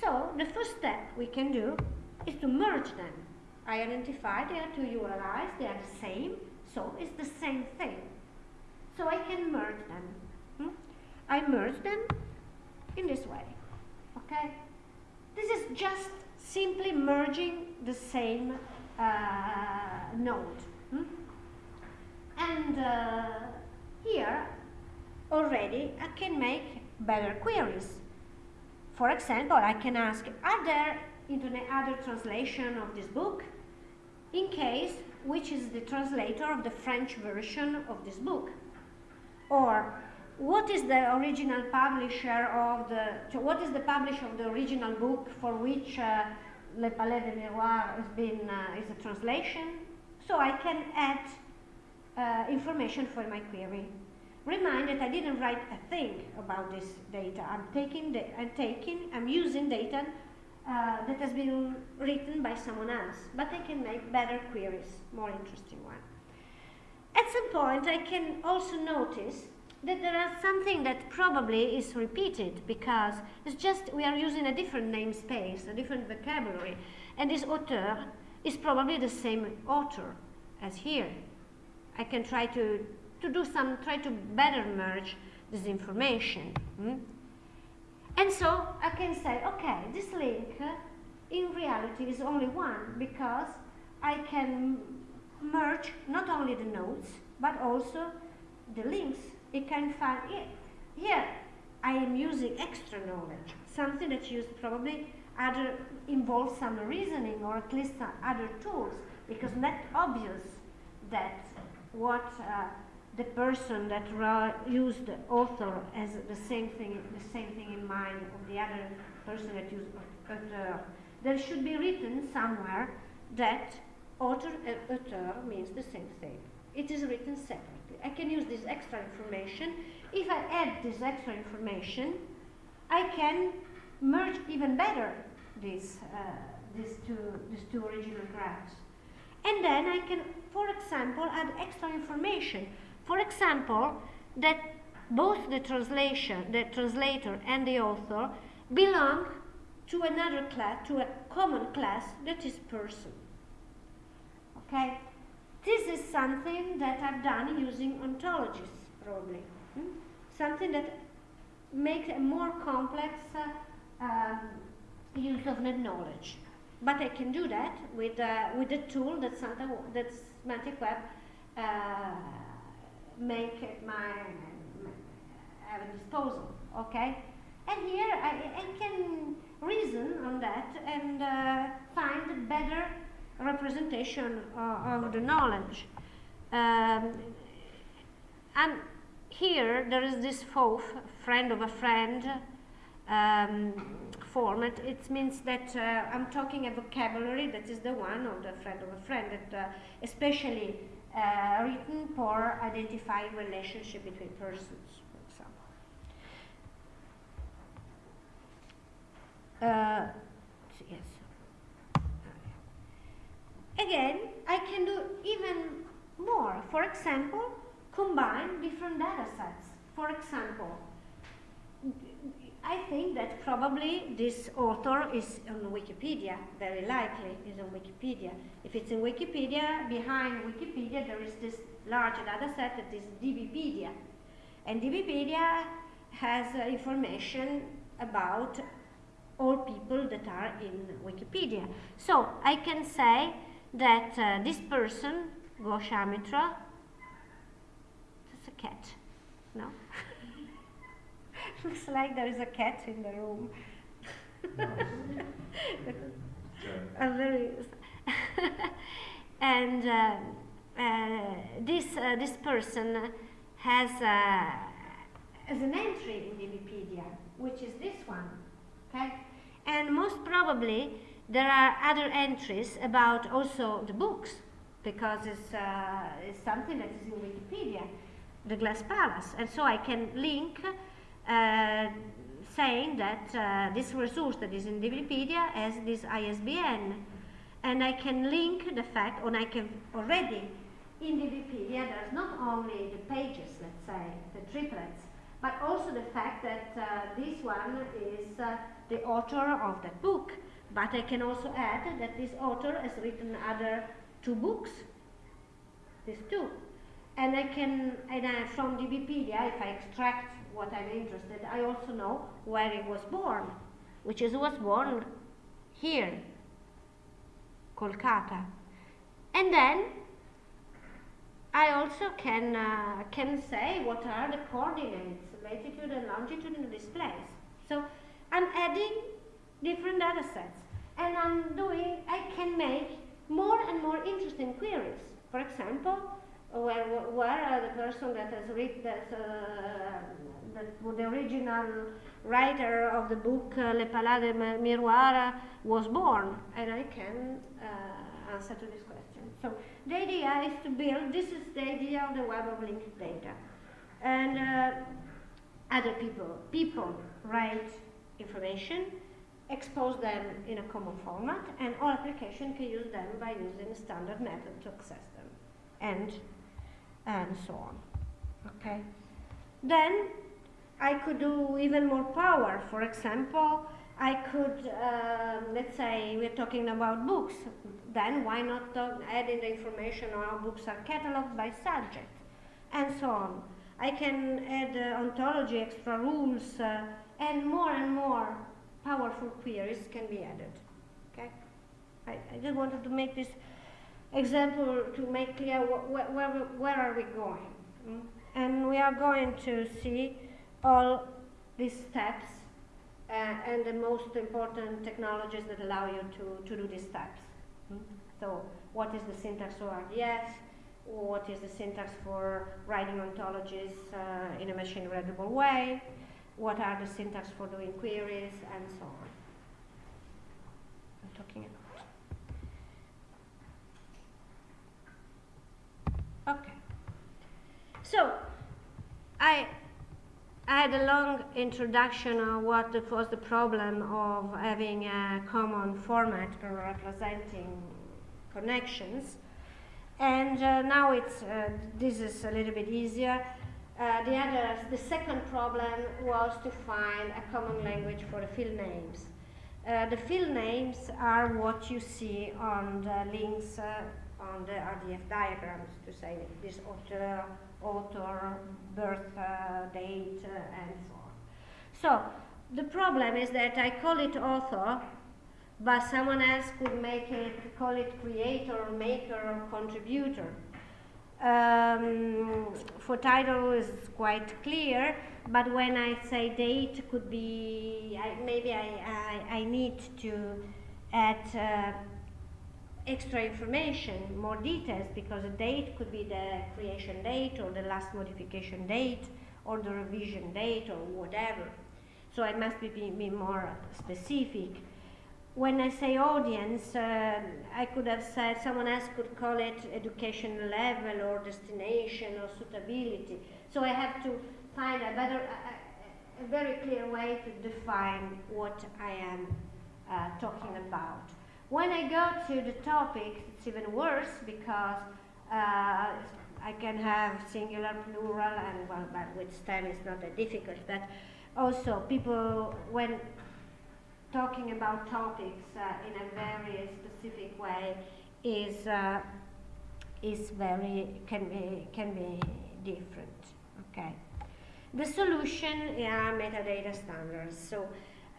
So the first step we can do is to merge them. I identify they are two URIs, they are the same, so it's the same thing. So I can merge them. Hmm? I merge them in this way. Okay? This is just simply merging the same uh, node. Hmm? And uh, here already I can make better queries. For example, I can ask, are there into other translation of this book, in case which is the translator of the French version of this book. Or what is the original publisher of the, what is the publisher of the original book for which uh, Le Palais de Miroir has been, uh, is a translation? So I can add uh, information for my query. remind that I didn't write a thing about this data. I'm taking, the, I'm taking, I'm using data uh, that has been written by someone else, but I can make better queries, more interesting ones. At some point, I can also notice that there is something that probably is repeated because it's just we are using a different namespace, a different vocabulary, and this author is probably the same author as here. I can try to, to do some, try to better merge this information. Hmm? And so I can say, okay, this link uh, in reality is only one because I can merge not only the nodes but also the links. It can find it. Here I am using extra knowledge, something that used probably other involves some reasoning or at least other tools because not obvious that what uh, the person that used the author as the same thing, the same thing in mind of the other person that used author. There should be written somewhere that author and author means the same thing. It is written separately. I can use this extra information. If I add this extra information, I can merge even better these, uh, these, two, these two original graphs. And then I can, for example, add extra information. For example, that both the translation, the translator and the author belong to another class, to a common class that is person. Okay? This is something that I've done using ontologies, probably. Hmm? Something that makes a more complex uh, um, use of net knowledge. But I can do that with, uh, with the tool that, Santa, that Semantic Web uh, make my, my have disposal, okay? And here I, I can reason on that and uh, find better representation uh, of the knowledge. Um, and here there is this FOAF, friend of a friend, um, format. It means that uh, I'm talking a vocabulary that is the one of the friend of a friend that uh, especially uh, written for identifying relationship between persons, for example. Uh, yes. Again, I can do even more. For example, combine different data sets. For example, I think that probably this author is on Wikipedia, very likely is on Wikipedia. If it's in Wikipedia, behind Wikipedia there is this large data set that is DBpedia. And DBpedia has uh, information about all people that are in Wikipedia. So I can say that uh, this person, Ghosh Amitav, that's a cat, no? Looks like there is a cat in the room. a very and uh, uh, this uh, this person has uh, has an entry in Wikipedia, which is this one, okay? And most probably there are other entries about also the books because it's, uh, it's something that is in Wikipedia, the Glass Palace, and so I can link uh, saying that uh, this resource that is in Wikipedia has this ISBN. And I can link the fact, or I can already, in the Wikipedia, there's not only the pages, let's say, the triplets, but also the fact that uh, this one is uh, the author of that book. But I can also add that this author has written other two books, these two. And I can, and I, from Wikipedia, if I extract what I'm interested, I also know where he was born, which is was born here, Kolkata. And then I also can, uh, can say what are the coordinates, latitude and longitude in this place. So I'm adding different data sets and I'm doing, I can make more and more interesting queries. For example, where, where are the person that has read that, uh, that the original writer of the book uh, Le Palais de Miroir was born, and I can uh, answer to this question. So the idea is to build, this is the idea of the web of linked data. and uh, other people. People write information, expose them in a common format, and all applications can use them by using standard method to access them, and and so on. Okay. Then I could do even more power. For example, I could, uh, let's say we're talking about books, then why not add in the information on how books are cataloged by subject, and so on. I can add uh, ontology, extra rules, uh, and more and more powerful queries can be added. Okay, I, I just wanted to make this example to make clear wh wh where, where are we going. Mm? And we are going to see all these steps uh, and the most important technologies that allow you to, to do these steps. Mm? So what is the syntax for RDS? What is the syntax for writing ontologies uh, in a machine readable way? What are the syntax for doing queries and so on? I'm talking about. Okay. So I I had a long introduction on what was the problem of having a common format for representing connections. And uh, now it's, uh, this is a little bit easier. Uh, the other, the second problem was to find a common language for the field names. Uh, the field names are what you see on the links uh, on the RDF diagrams to say this author, author, birth uh, date, uh, and so on. So the problem is that I call it author, but someone else could make it, call it creator, maker, or contributor. Um, for title is quite clear, but when I say date, could be I, maybe I, I, I, need to add uh, extra information, more details, because a date could be the creation date or the last modification date or the revision date or whatever. So I must be, be more specific. When I say audience, uh, I could have said someone else could call it education level or destination or suitability. So I have to find a better, a, a very clear way to define what I am uh, talking about. When I go to the topic, it's even worse because uh, I can have singular, plural, and well, but with STEM it's not that difficult. But also, people, when talking about topics uh, in a very specific way, is uh, is very can be can be different. Okay. The solution are metadata standards. So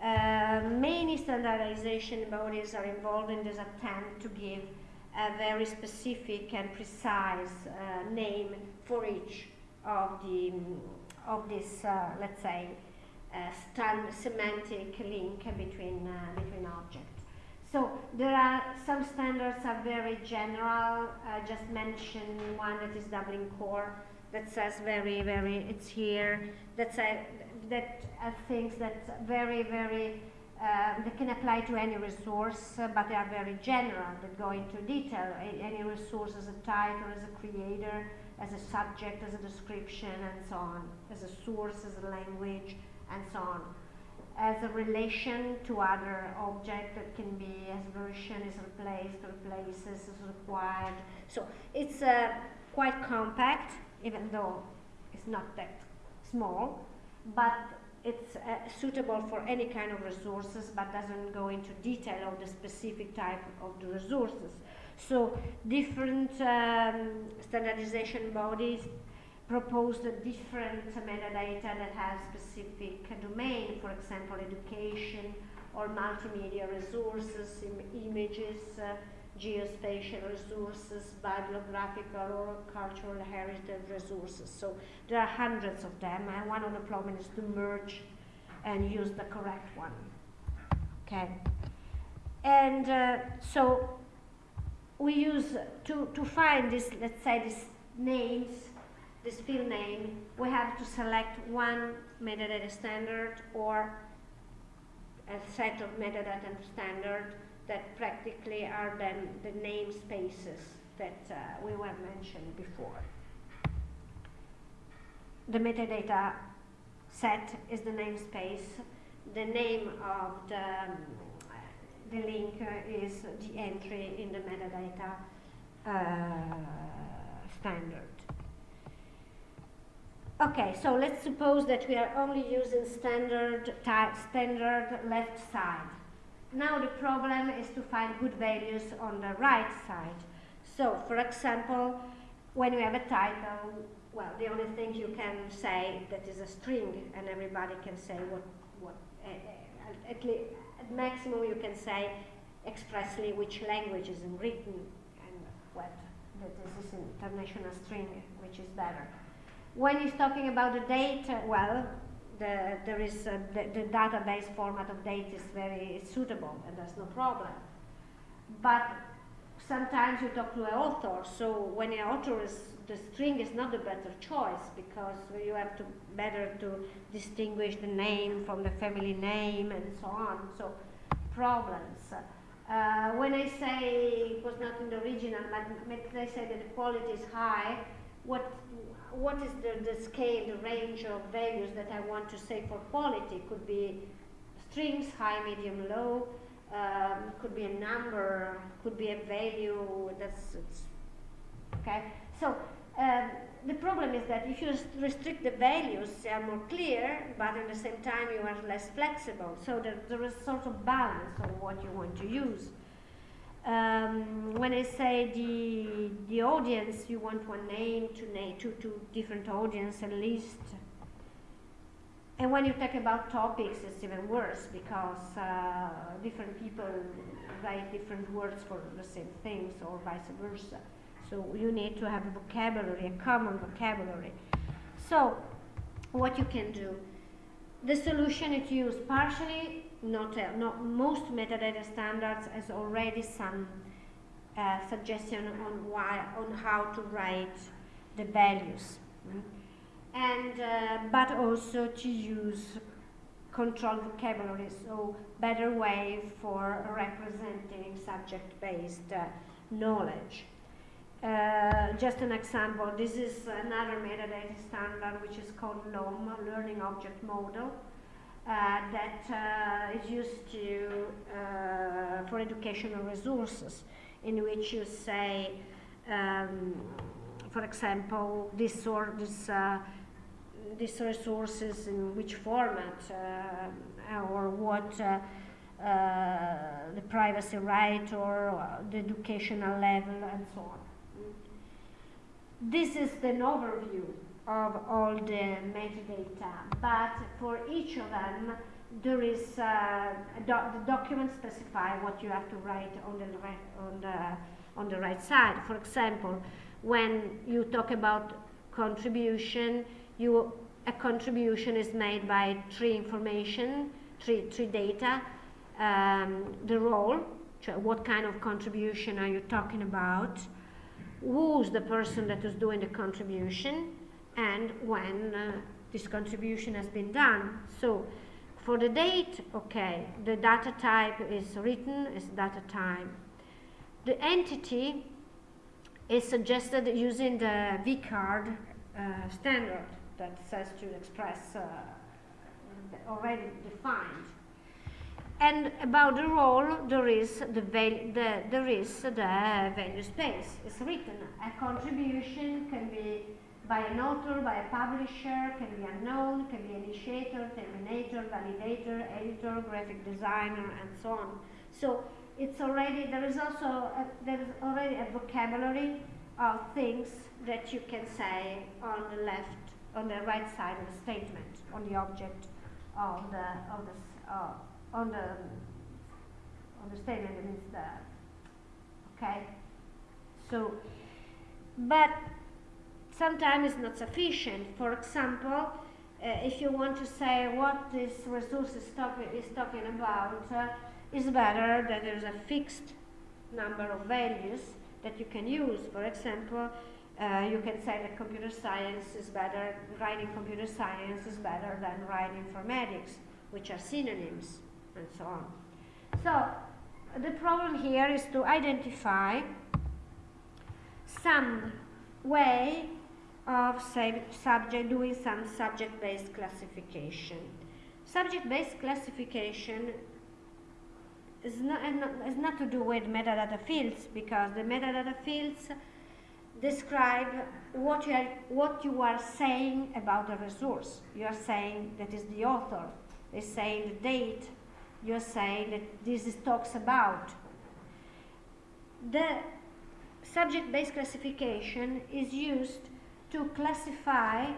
uh, many standardization bodies are involved in this attempt to give a very specific and precise uh, name for each of the of this, uh, let's say, uh, semantic link between uh, between objects. So there are some standards are very general. I just mentioned one that is Dublin Core that says very very it's here. That's a that are things that very, very, uh, they can apply to any resource, uh, but they are very general, that go into detail. A any resource as a title, as a creator, as a subject, as a description, and so on, as a source, as a language, and so on. As a relation to other object that can be as version is replaced, replaces, is required. So it's uh, quite compact, even though it's not that small but it's uh, suitable for any kind of resources but doesn't go into detail of the specific type of the resources. So different um, standardization bodies propose a different metadata that has specific domain, for example, education or multimedia resources, Im images, uh, geospatial resources, bibliographical or cultural heritage resources. So there are hundreds of them, and one of the problems is to merge and use the correct one. Okay. And uh, so we use, to, to find this, let's say, these names, this field name, we have to select one metadata standard or a set of metadata standard that practically are then the namespaces that uh, we were mentioned before. the metadata set is the namespace. The name of the, um, the link is the entry in the metadata uh, standard. Okay, so let's suppose that we are only using standard type, standard left side. Now the problem is to find good values on the right side. So, for example, when you have a title, well, the only thing you can say that is a string, and everybody can say what, what at, least, at maximum you can say expressly which language is written and what that this is an international string, which is better. When he's talking about the date, well, the, there is the, the, database format of date is very suitable and there's no problem. But sometimes you talk to an author, so when an author is, the string is not the better choice because you have to better to distinguish the name from the family name and so on. So problems. Uh, when I say it was not in the original, but I say that the quality is high, what what is the, the scale, the range of values that I want to say for quality? Could be strings, high, medium, low, um, could be a number, could be a value, that's, okay? So um, the problem is that if you restrict the values, they are more clear, but at the same time you are less flexible. So there, there is sort of balance on what you want to use. Um, when I say the the audience, you want one name to name to, to different audience at least. And when you talk about topics, it's even worse because uh, different people write different words for the same things or vice versa. So you need to have a vocabulary, a common vocabulary. So what you can do, the solution is used partially not, uh, not most metadata standards has already some uh, suggestion on why on how to write the values mm? and uh, but also to use controlled vocabulary so better way for representing subject-based uh, knowledge uh, just an example this is another metadata standard which is called LOM learning object model that uh, is used to, uh, for educational resources, in which you say, um, for example, this or this these resources in which format uh, or what uh, uh, the privacy right or the educational level and so on. This is an overview of all the metadata, but for each of them, there is uh, do the document specify what you have to write on the right on the on the right side. For example, when you talk about contribution, you a contribution is made by three information, three three data, um, the role, what kind of contribution are you talking about, who's the person that is doing the contribution, and when uh, this contribution has been done. So for the date, okay, the data type is written as data time. The entity is suggested using the vCard uh, standard that says to express uh, already defined. And about the role, there is the, the, there is the value space. It's written. A contribution can be by an author, by a publisher, can be unknown, can be initiator, terminator, validator, editor, graphic designer, and so on. So it's already, there is also, a, there is already a vocabulary of things that you can say on the left, on the right side of the statement, on the object of the, of the, uh, on the, on the statement, it means the, okay? So, but sometimes it's not sufficient. For example, uh, if you want to say what this resource is, talk is talking about, uh, it's better that there's a fixed number of values that you can use. For example, uh, you can say that computer science is better, writing computer science is better than writing informatics, which are synonyms, and so on. So, the problem here is to identify some way of subject doing some subject-based classification. Subject-based classification is not, is not to do with metadata fields because the metadata fields describe what you are, what you are saying about the resource. You are saying that is the author. They saying the date. You are saying that this is talks about. The subject-based classification is used to classify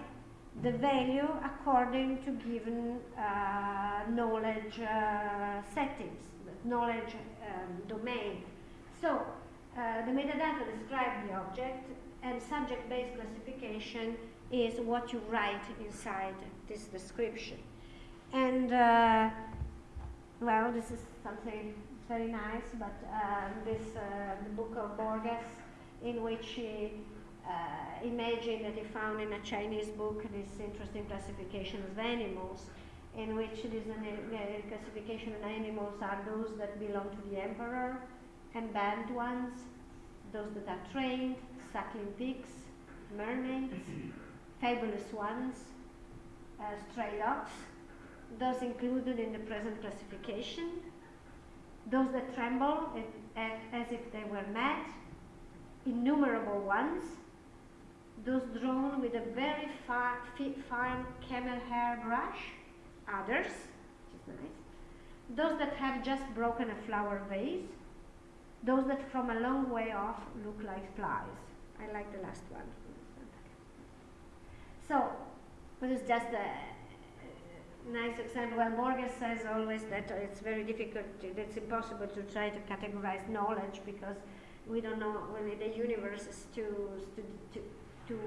the value according to given uh, knowledge uh, settings, knowledge um, domain. So uh, the metadata describe the object and subject-based classification is what you write inside this description. And uh, well, this is something very nice, but um, this uh, the book of Borges, in which he uh, imagined that he found in a Chinese book this interesting classification of animals, in which this classification of animals are those that belong to the emperor, and banned ones, those that are trained, suckling pigs, mermaids, fabulous ones, uh, stray dogs, those included in the present classification, those that tremble as if they were mad, innumerable ones, those drawn with a very far, fine camel hair brush, others, which is nice, those that have just broken a flower vase, those that from a long way off look like flies. I like the last one. So, this is just a nice example. Well, Borges says always that it's very difficult, it's impossible to try to categorize knowledge because we don't know when the universe is too, to, to, to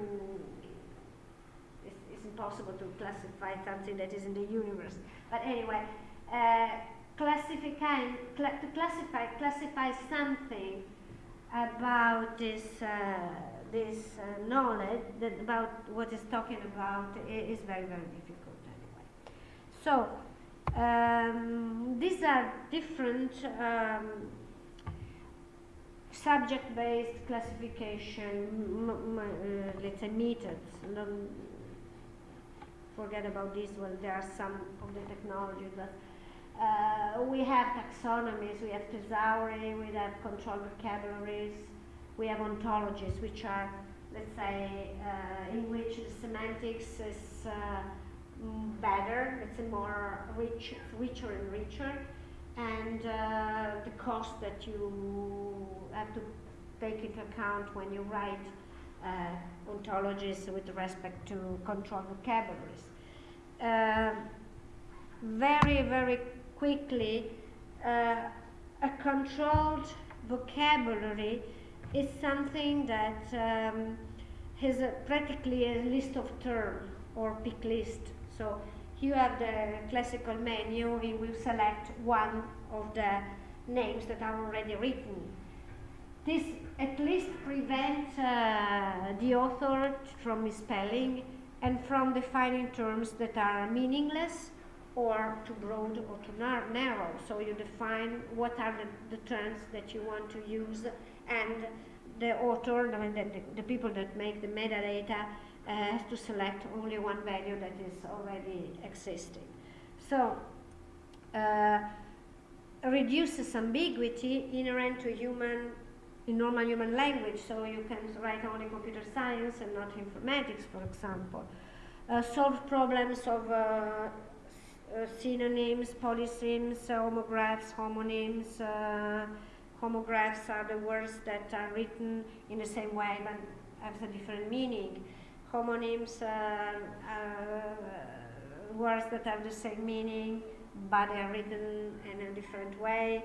it's, it's, impossible to classify something that is in the universe. But anyway, uh, classifying, cl to classify, classify something about this, uh, this uh, knowledge, that about what is talking about, is very, very difficult anyway. So, um, these are different um, subject-based classification, uh, let's say methods. Don't forget about this one. There are some of the technologies that uh, we have taxonomies, we have thesauri, we have control vocabularies, we have ontologies, which are, let's say, uh, in which the semantics is uh, better, it's more rich, richer and richer, and uh, the cost that you have to take into account when you write uh, ontologies with respect to control vocabularies. Uh, very, very quickly, uh, a controlled vocabulary is something that um, has a, practically a list of terms or pick list. So you have the classical menu, we will select one of the names that are already written. This at least prevents uh, the author from misspelling and from defining terms that are meaningless or too broad or too nar narrow. So you define what are the, the, terms that you want to use and the author, the, the, the people that make the metadata has to select only one value that is already existing. So uh, reduces ambiguity inherent to human in normal human language, so you can write only computer science and not informatics, for example. Uh, solve problems of uh, uh, synonyms, polysems, homographs, homonyms. Uh, homographs are the words that are written in the same way but have a different meaning. Homonyms are words that have the same meaning but they are written in a different way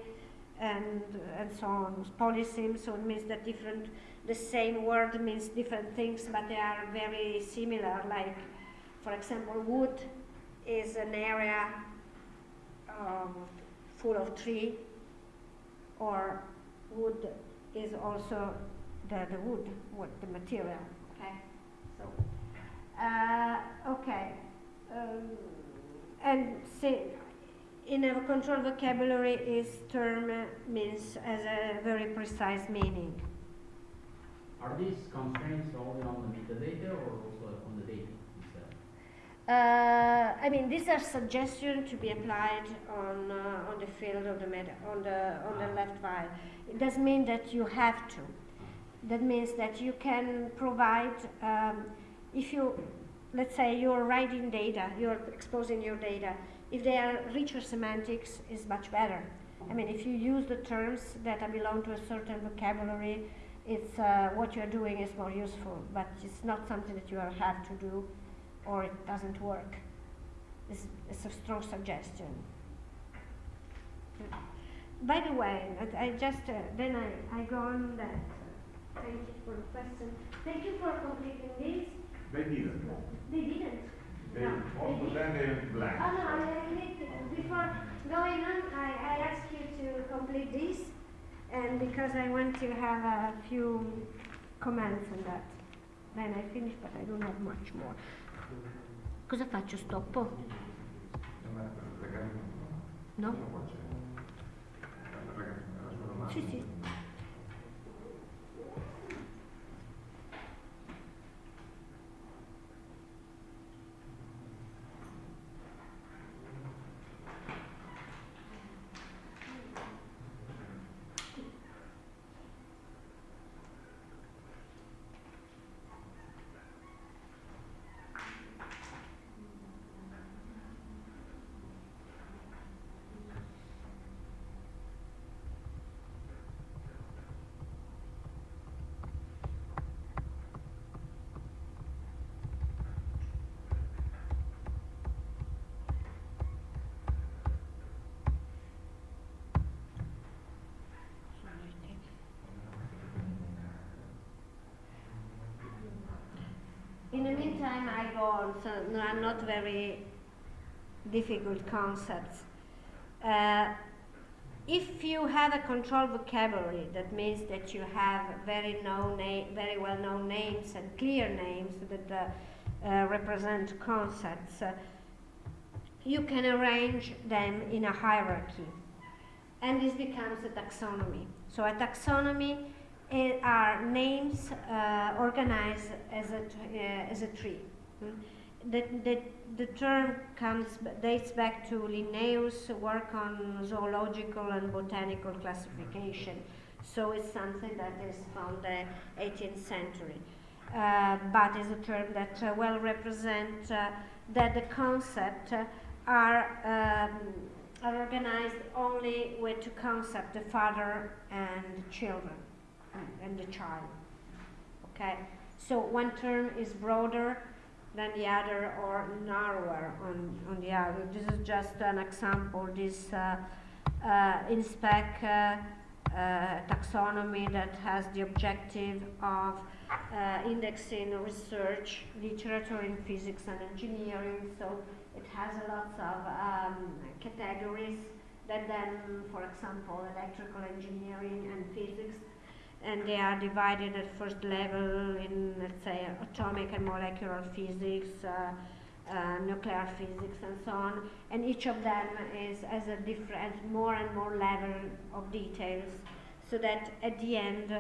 and and so on. Polysems so it means that different the same word means different things but they are very similar like for example wood is an area um, full of tree or wood is also the, the wood, the material, uh, okay. Um, and see, in a control vocabulary is term means as a very precise meaning. Are these constraints only on the metadata or also on the data itself? Uh, I mean, these are suggestions to be applied on uh, on the field of the meta on the on the left file. It doesn't mean that you have to. That means that you can provide um, if you let's say you're writing data, you're exposing your data. If they are richer semantics, is much better. I mean, if you use the terms that belong to a certain vocabulary, it's uh, what you're doing is more useful. But it's not something that you have to do or it doesn't work. It's, it's a strong suggestion. By the way, I, just, uh, then I, I go on that. Thank you for the question. Thank you for completing this. They didn't. They didn't. They, No, most they of them they blank. Oh no, I, I need to, before going on, I, I ask you to complete this, and because I want to have a few comments on that. Then I finish, but I don't have much more. Cosa faccio? Stoppo? No? Sì, sì. In the meantime, I go on, so no, not very difficult concepts. Uh, if you have a controlled vocabulary, that means that you have very known, very well-known names and clear names that uh, uh, represent concepts. Uh, you can arrange them in a hierarchy, and this becomes a taxonomy. So a taxonomy are names uh, organized as a, uh, as a tree. Mm. The, the, the term comes dates back to Linnaeus' work on zoological and botanical classification. So it's something that is from the 18th century. Uh, but is a term that uh, well represents uh, that the concept uh, are, um, are organized only with two concepts, the father and children and the child. Okay, so one term is broader than the other or narrower on, on the other. This is just an example. This uh, uh, INSPEC uh, uh, taxonomy that has the objective of uh, indexing research literature in physics and engineering. So it has a lot of um, categories that then, for example, electrical engineering and physics and they are divided at first level in, let's say, atomic and molecular physics, uh, uh, nuclear physics, and so on. And each of them is as a different, more and more level of details, so that at the end,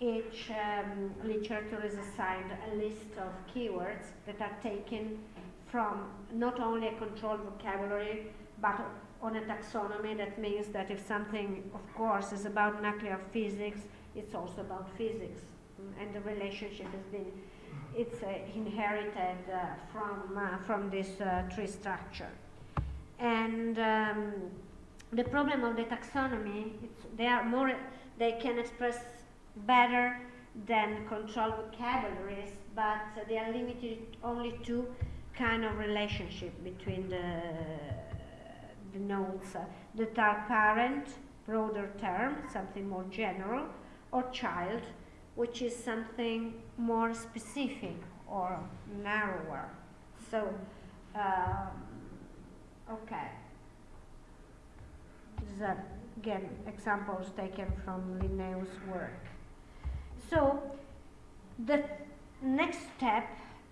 each um, literature is assigned a list of keywords that are taken from not only a controlled vocabulary, but on a taxonomy. That means that if something, of course, is about nuclear physics, it's also about physics mm, and the relationship has been it's uh, inherited uh, from uh, from this uh, tree structure. And um, the problem of the taxonomy they are more they can express better than control vocabularies but they are limited only to kind of relationship between the the nodes. That are parent broader term something more general or child, which is something more specific or narrower. So, um, okay. These are, again, examples taken from Linnaeus' work. So, the next step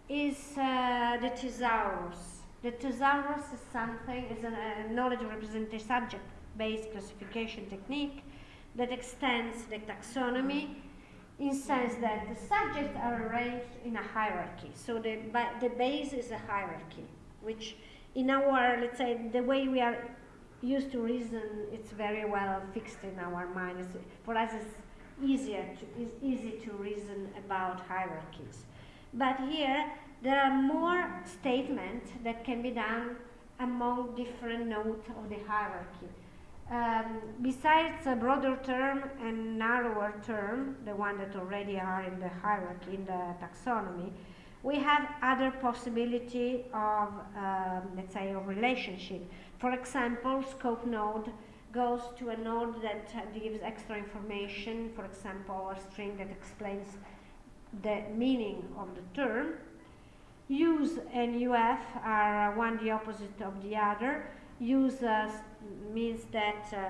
is uh, the thesaurus. The thesaurus is something, is a, a knowledge representation subject based classification technique that extends the taxonomy in sense that the subjects are arranged in a hierarchy. So the, the base is a hierarchy, which in our, let's say, the way we are used to reason, it's very well fixed in our minds. For us, it's easier to, it's easy to reason about hierarchies. But here, there are more statements that can be done among different nodes of the hierarchy. Um, besides a broader term and narrower term, the one that already are in the hierarchy, in the taxonomy, we have other possibility of, um, let's say, of relationship. For example, scope note goes to a node that gives extra information, for example, a string that explains the meaning of the term. Use and UF are one the opposite of the other. Use uh, means that uh,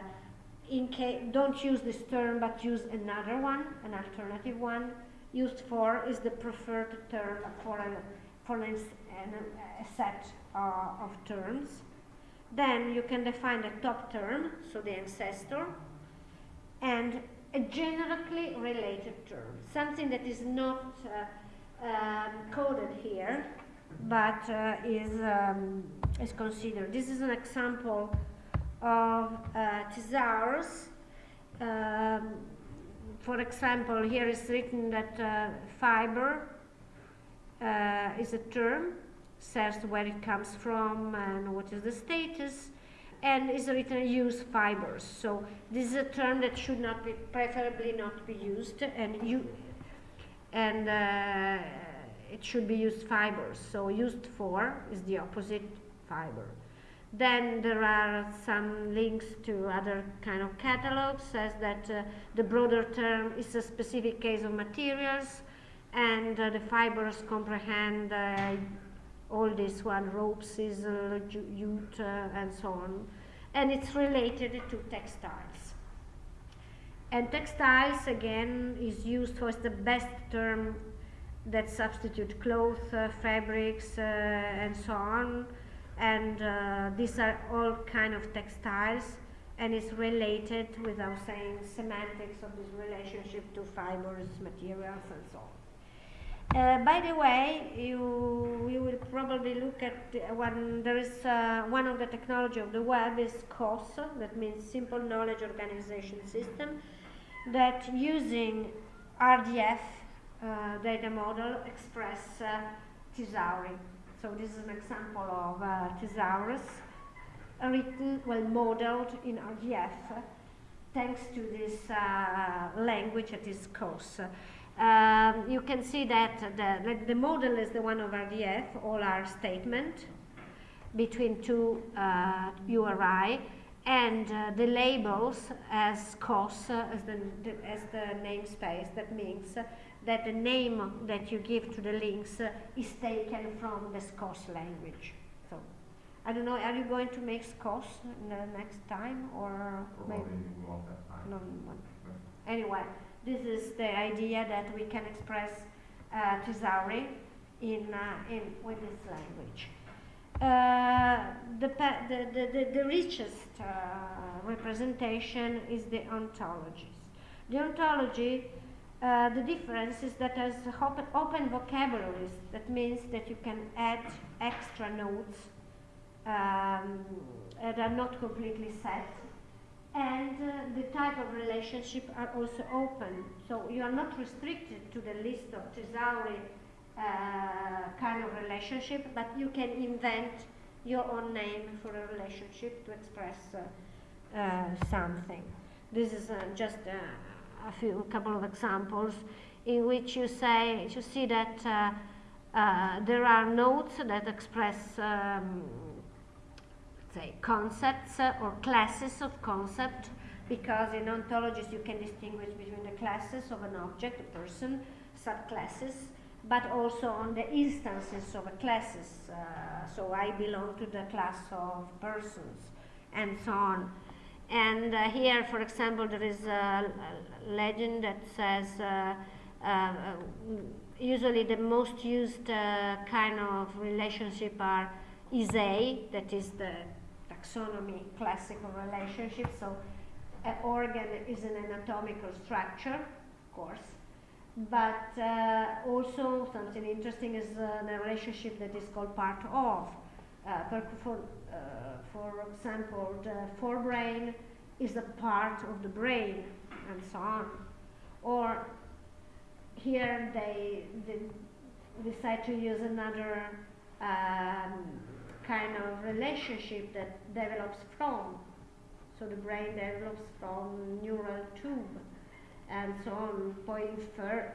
in case don't use this term but use another one, an alternative one used for is the preferred term for, an, for an, an, a set uh, of terms. Then you can define the top term, so the ancestor, and a generically related term, something that is not uh, um, coded here, but uh, is, um, is considered. This is an example of uh. Um, for example, here is written that uh, fiber uh, is a term, says where it comes from and what is the status, and is written use fibers. So this is a term that should not be, preferably not be used, and you, and uh, it should be used fibers. So used for is the opposite fiber. Then there are some links to other kind of catalogs, says that uh, the broader term is a specific case of materials, and uh, the fibers comprehend uh, all this one, rope, sisal, jute, uh, and so on. And it's related to textiles. And textiles, again, is used for the best term that substitute cloth, uh, fabrics, uh, and so on and uh, these are all kind of textiles and it's related without saying semantics of this relationship to fibers, materials and so on. Uh, by the way, you, you will probably look at one, there is uh, one of the technology of the web is SKOS, that means Simple Knowledge Organization System, that using RDF uh, data model express uh. So this is an example of uh, thesaurus written, well modeled in RDF thanks to this uh, language that is SKOS. Um, you can see that the, the model is the one of RDF, all our statement between two uh, URI and uh, the labels as SKOS, uh, as, the, the, as the namespace, that means that the name that you give to the links uh, is taken from the SKOS language. So, I don't know, are you going to make SKOS the next time or maybe won't have time. No, Anyway, this is the idea that we can express uh, Thesauri in, uh, in with this language. Uh, the, the, the, the, richest uh, representation is the ontologies. The ontology uh, the difference is that there's open, open vocabularies. That means that you can add extra notes um, that are not completely set. And uh, the type of relationship are also open. So you are not restricted to the list of thesauri uh, kind of relationship, but you can invent your own name for a relationship to express uh, uh, something. This is just a few a couple of examples in which you say you see that uh, uh, there are nodes that express um, say concepts uh, or classes of concept because in ontologies you can distinguish between the classes of an object, a person, subclasses, but also on the instances of classes. Uh, so I belong to the class of persons and so on. And uh, here, for example, there is a legend that says uh, uh, usually the most used uh, kind of relationship are is-a, that is the taxonomy classical relationship. So an organ is an anatomical structure, of course. but uh, also something interesting is uh, the relationship that is called part of. For, for example, the forebrain is a part of the brain, and so on. Or here they, they decide to use another um, kind of relationship that develops from. So the brain develops from neural tube and so on, point third,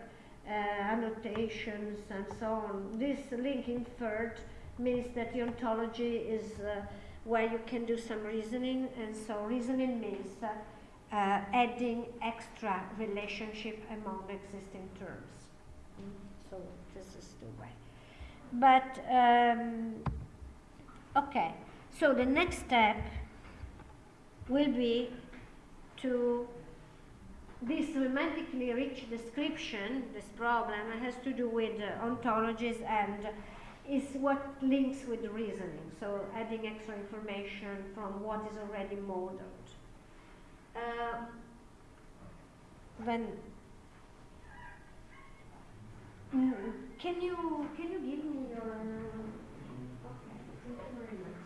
uh, annotations and so on. This linking third means that the ontology is uh, where you can do some reasoning, and so reasoning means uh, uh, adding extra relationship among existing terms. Mm, So this is the way. But um, okay, so the next step will be to this romantically rich description, this problem, has to do with uh, ontologies and is what links with reasoning. So adding extra information from what is already modeled. Uh, then, mm, can you can you give me your? Okay, thank you very much.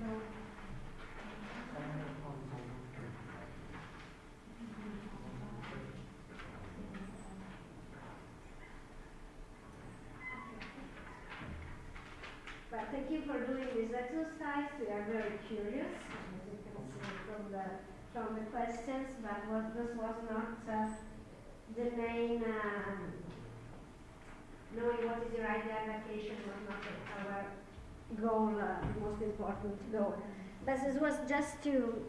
So, But thank you for doing this exercise. We are very curious, as you can see from the from the questions. But what this was not uh, the main. Um, knowing what is the right vacation was not our goal, uh, most important goal. But this was just to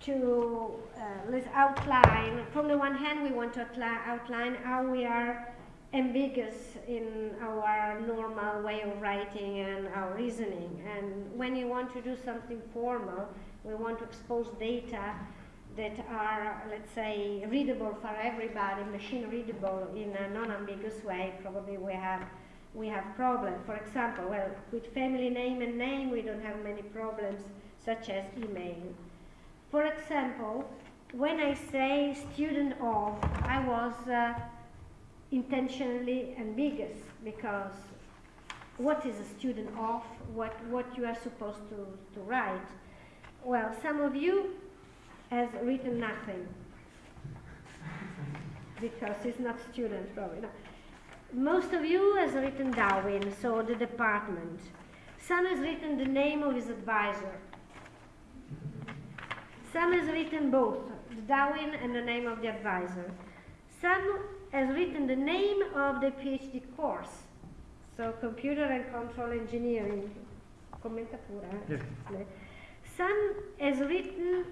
to uh, let's outline. From the one hand, we want to outline how we are ambiguous in our normal way of writing and our reasoning. And when you want to do something formal, we want to expose data that are, let's say, readable for everybody, machine readable in a non-ambiguous way. Probably we have we have problems. For example, well, with family name and name, we don't have many problems, such as email. For example, when I say student of, I was uh, intentionally ambiguous because what is a student of? What, what you are supposed to, to write? Well, some of you has written nothing because he's not student probably. No. Most of you has written DAUIN, so the department. Some has written the name of his advisor. Some has written both, the DAUIN and the name of the advisor. Some has written the name of the PhD course, so computer and control engineering. Commenta pure. eh? Yes. Some has written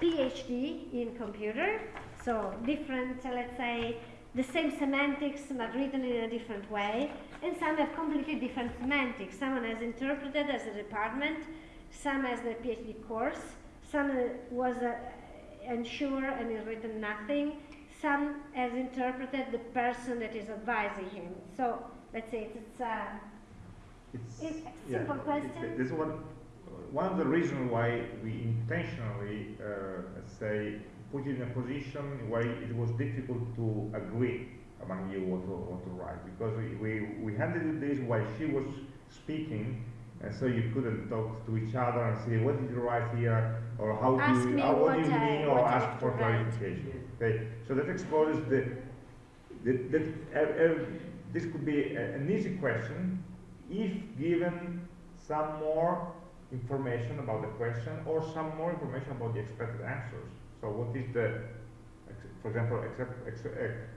PhD in computer, so different, let's say, the same semantics but written in a different way, and some have completely different semantics. Someone has interpreted as a department, some as the PhD course, some uh, was uh, unsure and has written nothing, some has interpreted the person that is advising him. So let's say it's uh, It's, It's a yeah, simple it- question. This one, one of the reasons why we intentionally, uh, let's say, put it in a position where it was difficult to agree among you what to, what to write, because we, we, you this while she was speaking, and so you couldn't talk to each other and say, what did you write here, or how Ask do you, me how, what, what do you I- mean, or ask for clarification. Okay, so that exposes the, the, that uh, uh, this could be a, an easy question if given some more information about the question or some more information about the expected answers. So what is the, for example,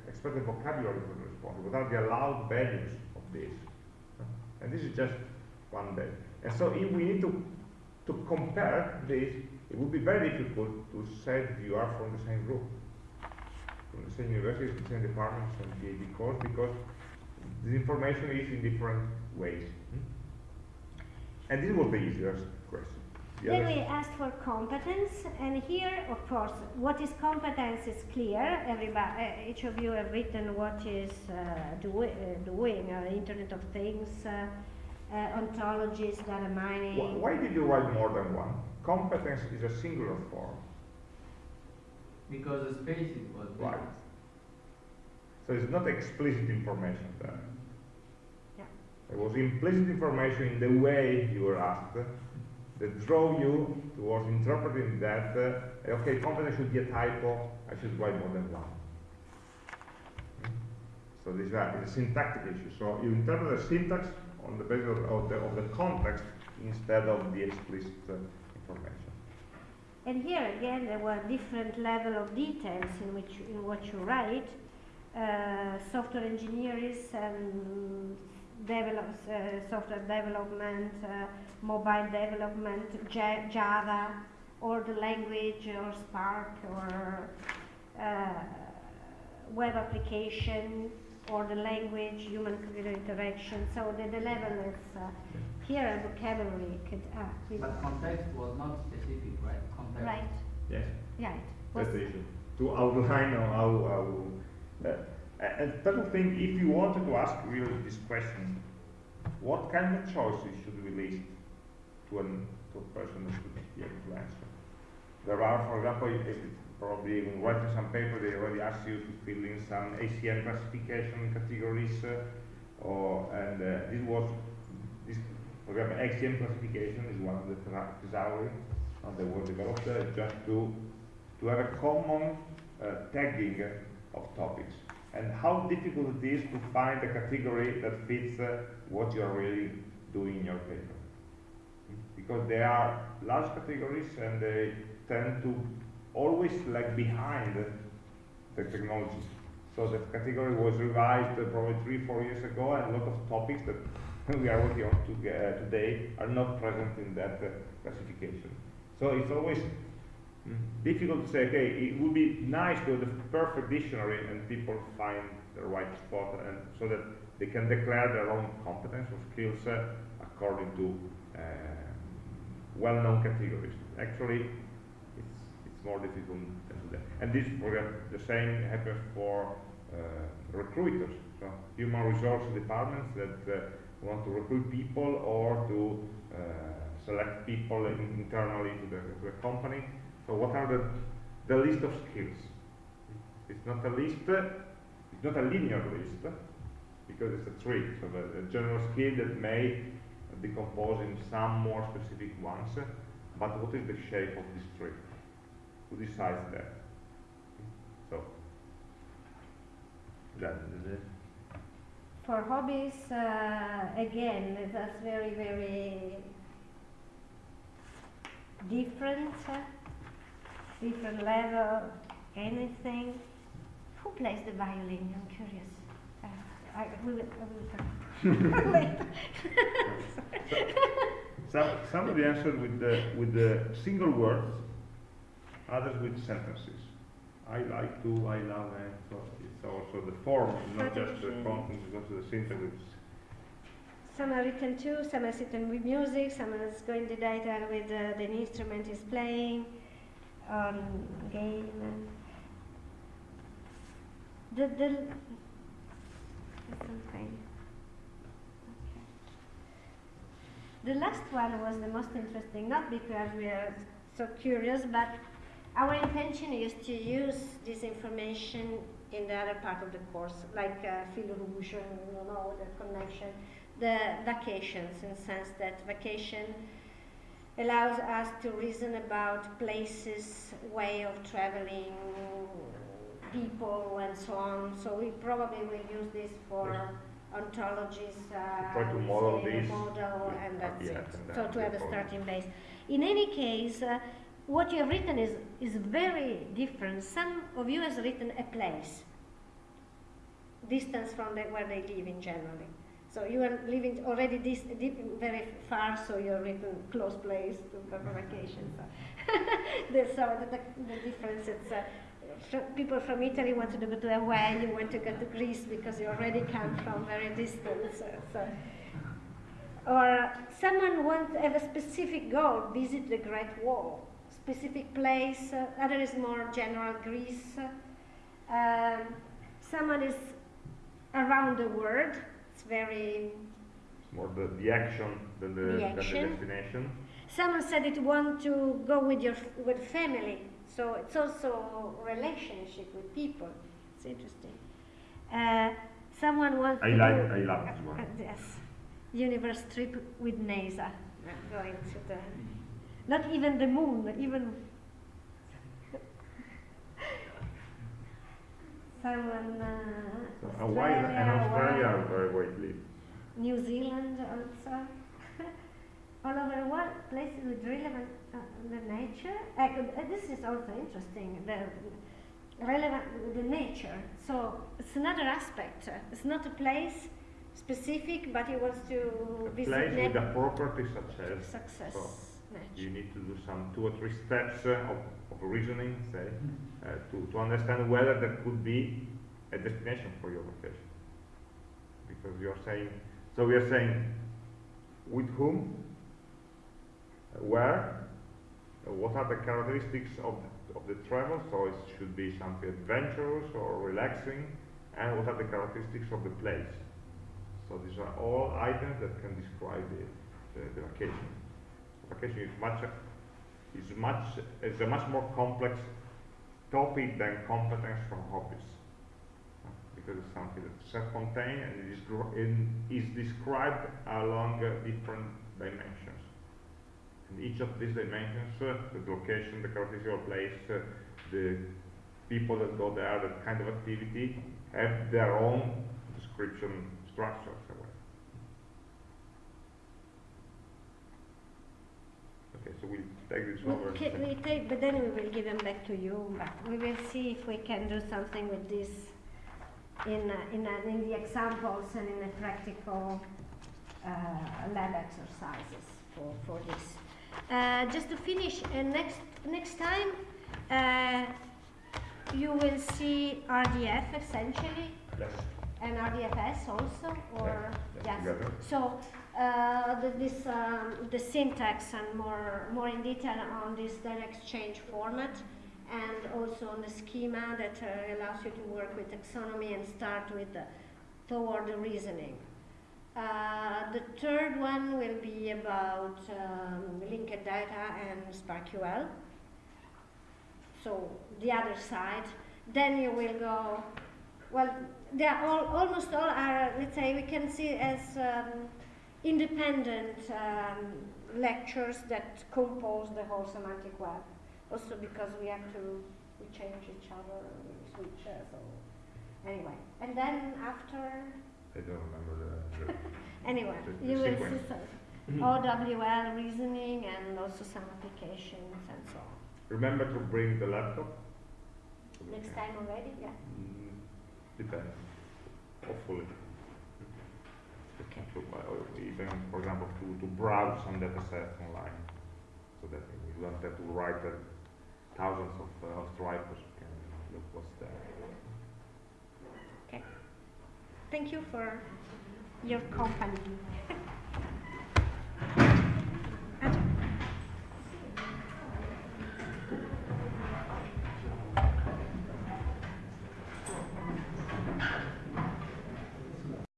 expected vocabulary for the response? What are the allowed values of this? And this is just one day. And so if we need to, to compare this, it would be very difficult to say you are from the same group, from the same university, the same department, same PhD course, because the information is in different ways. hmm? And this was the easiest question. The Then others- we asked for competence, and here, of course, what is competence is clear. Everybody, uh, each of you have written what is uh, do, uh, doing, uh, Internet of Things, uh, uh, ontologies, data mining. Wh- Why did you write more than one? Competence is a singular form. Because the space it was big. Right. So it's not explicit information there. There was implicit information in the way you were asked that drove you towards interpreting that, uh, okay, content should be a typo, I should write more than one. Hmm? So this is a, syntactic issue. So you interpret the syntax on the basis of, of the, of the context instead of the explicit uh, information. And here again, there were different level of details in which in what you write. Uh, software engineers and develop, uh, software development, uh, mobile development, Ja- Java, or the language, or Spark, or uh, web application, or the language, human-computer interaction. So the, the level is uh, here a vocabulary could uh, But context was not specific, right? Context. right, Yes. yeah, it was That's the issue. To outline or how, how uh, a- and second thing, if you wanted to ask really this question, what kind of choices should we list to, an, to a person that should be able to answer? There are, for example, probably when writing some paper, they already ask you to fill in some ACM classification categories, uh, or and uh, this was this, for example, ACM classification is one of the thesauri uh, that was developed uh, just to to have a common uh, tagging of topics and how difficult it is to find a category that fits uh, what you are really doing in your paper. Because they are large categories and they tend to always lag behind the technology. So the category was revised uh, probably three, four years ago and a lot of topics that we are working on to, uh, today are not present in that uh, classification. So it's always Mm. difficult to say, okay, it would be nice to have the perfect dictionary and people find the right spot and so that they can declare their own competence or skills uh, according to uh, well-known categories. Actually, it's, it's more difficult than that. And this, example, the same happens for uh, recruiters, so human resource departments that uh, want to recruit people or to uh, select people internally to the, to the company. So what are the, the list of skills? It's not a list, it's not a linear list, because it's a tree. So the general skill that may decompose in some more specific ones, but what is the shape of this tree? Who decides that? So, that is it. For hobbies, uh, again, that's very, very different, different level, anything. Who plays the violin? I'm curious. Uh, I, we will, I will talk later. Some, somebody answered with the, with the single words, others with sentences. I like to, I love and so it's also the form, not just the Tradition. content, it's also the syntax. Some are written too, some are written with music, some is going the data with uh, the instrument is playing, on game. The, the, something. The last one was the most interesting, not because we are so curious, but our intention is to use this information in the other part of the course, like uh, rouge, you know, the connection, the vacations, in the sense that vacation allows us to reason about places, way of traveling, people, and so on. So we probably will use this for ontologies, uh, Try to model this model, and that's RDF it. and So to have a starting base. In any case, uh, what you have written is, is very different. Some of you has written a place, distance from the, where they live in generally. So you are living already this deep, very far, so you are written close place to vacation. So, the, the, the, difference is uh, people from Italy want to go to Hawaii, you want to go to Greece because you already come from very distant. So, so. Or someone wants to have a specific goal, visit the Great Wall, specific place, uh, other is more general Greece. Um, someone is around the world, very it's more the, the action than the, The than the destination. Someone said it want to go with your with family, So it's also relationship with people. It's interesting. Uh, someone wants I to like, I love this uh, one. yes, universe trip with NASA, uh, going to the, not even the moon, even. Someone, uh, Hawaii and Australia are very widely. New Zealand also. All over the world, places with relevant uh, the nature. Uh, this is also interesting. The relevant the nature. So it's another aspect. It's not a place specific, but he wants to A visit place with a property such as, success. so you need to do some two or three steps uh, of, of reasoning, say, uh, to, to understand whether that could be a destination for your vacation. Because you're saying, so we are saying, with whom, uh, where, what are the characteristics of the, of the travel, so it should be something adventurous or relaxing, and what are the characteristics of the place. So these are all items that can describe the, the, the vacation. Vacation is much, is much, is a much more complex topic than competence from hobbies. Because it's something that's self-contained and is, in, is described along uh, different dimensions. And each of these dimensions, uh, the location, the characteristic of place, uh, the people that go there, the kind of activity, have their own description structures. in a way. Okay, so we'll take this over. We, we take, but then we will give them back to you. But we will see if we can do something with this in uh, in, uh, in the examples and in the practical uh, lab exercises for for this. Uh, just to finish, uh, next next time uh, you will see RDF essentially Yes. and RDFS also, or yes. together. So uh, the, this um, the syntax and more more in detail on this data exchange format, and also on the schema that uh, allows you to work with taxonomy and start with the toward the reasoning. Uh, the third one will be about um, linked data and SPARQL. So the other side. Then you will go. Well, they are all almost all are. Let's say we can see as um, independent um, lectures that compose the whole semantic web. Also because we have to we change each other, we switch. Uh, so anyway, and then after I don't remember the, the anyway, The- the you will see some OWL reasoning and also some applications and so on. Remember to bring the laptop. Next time already, yeah. Mm, depends. Hopefully. Uh, even, for example, to, to browse some datasets online. So that you don't have to write uh, thousands of, uh, of. You can look what's there. Okay. Thank you for your company.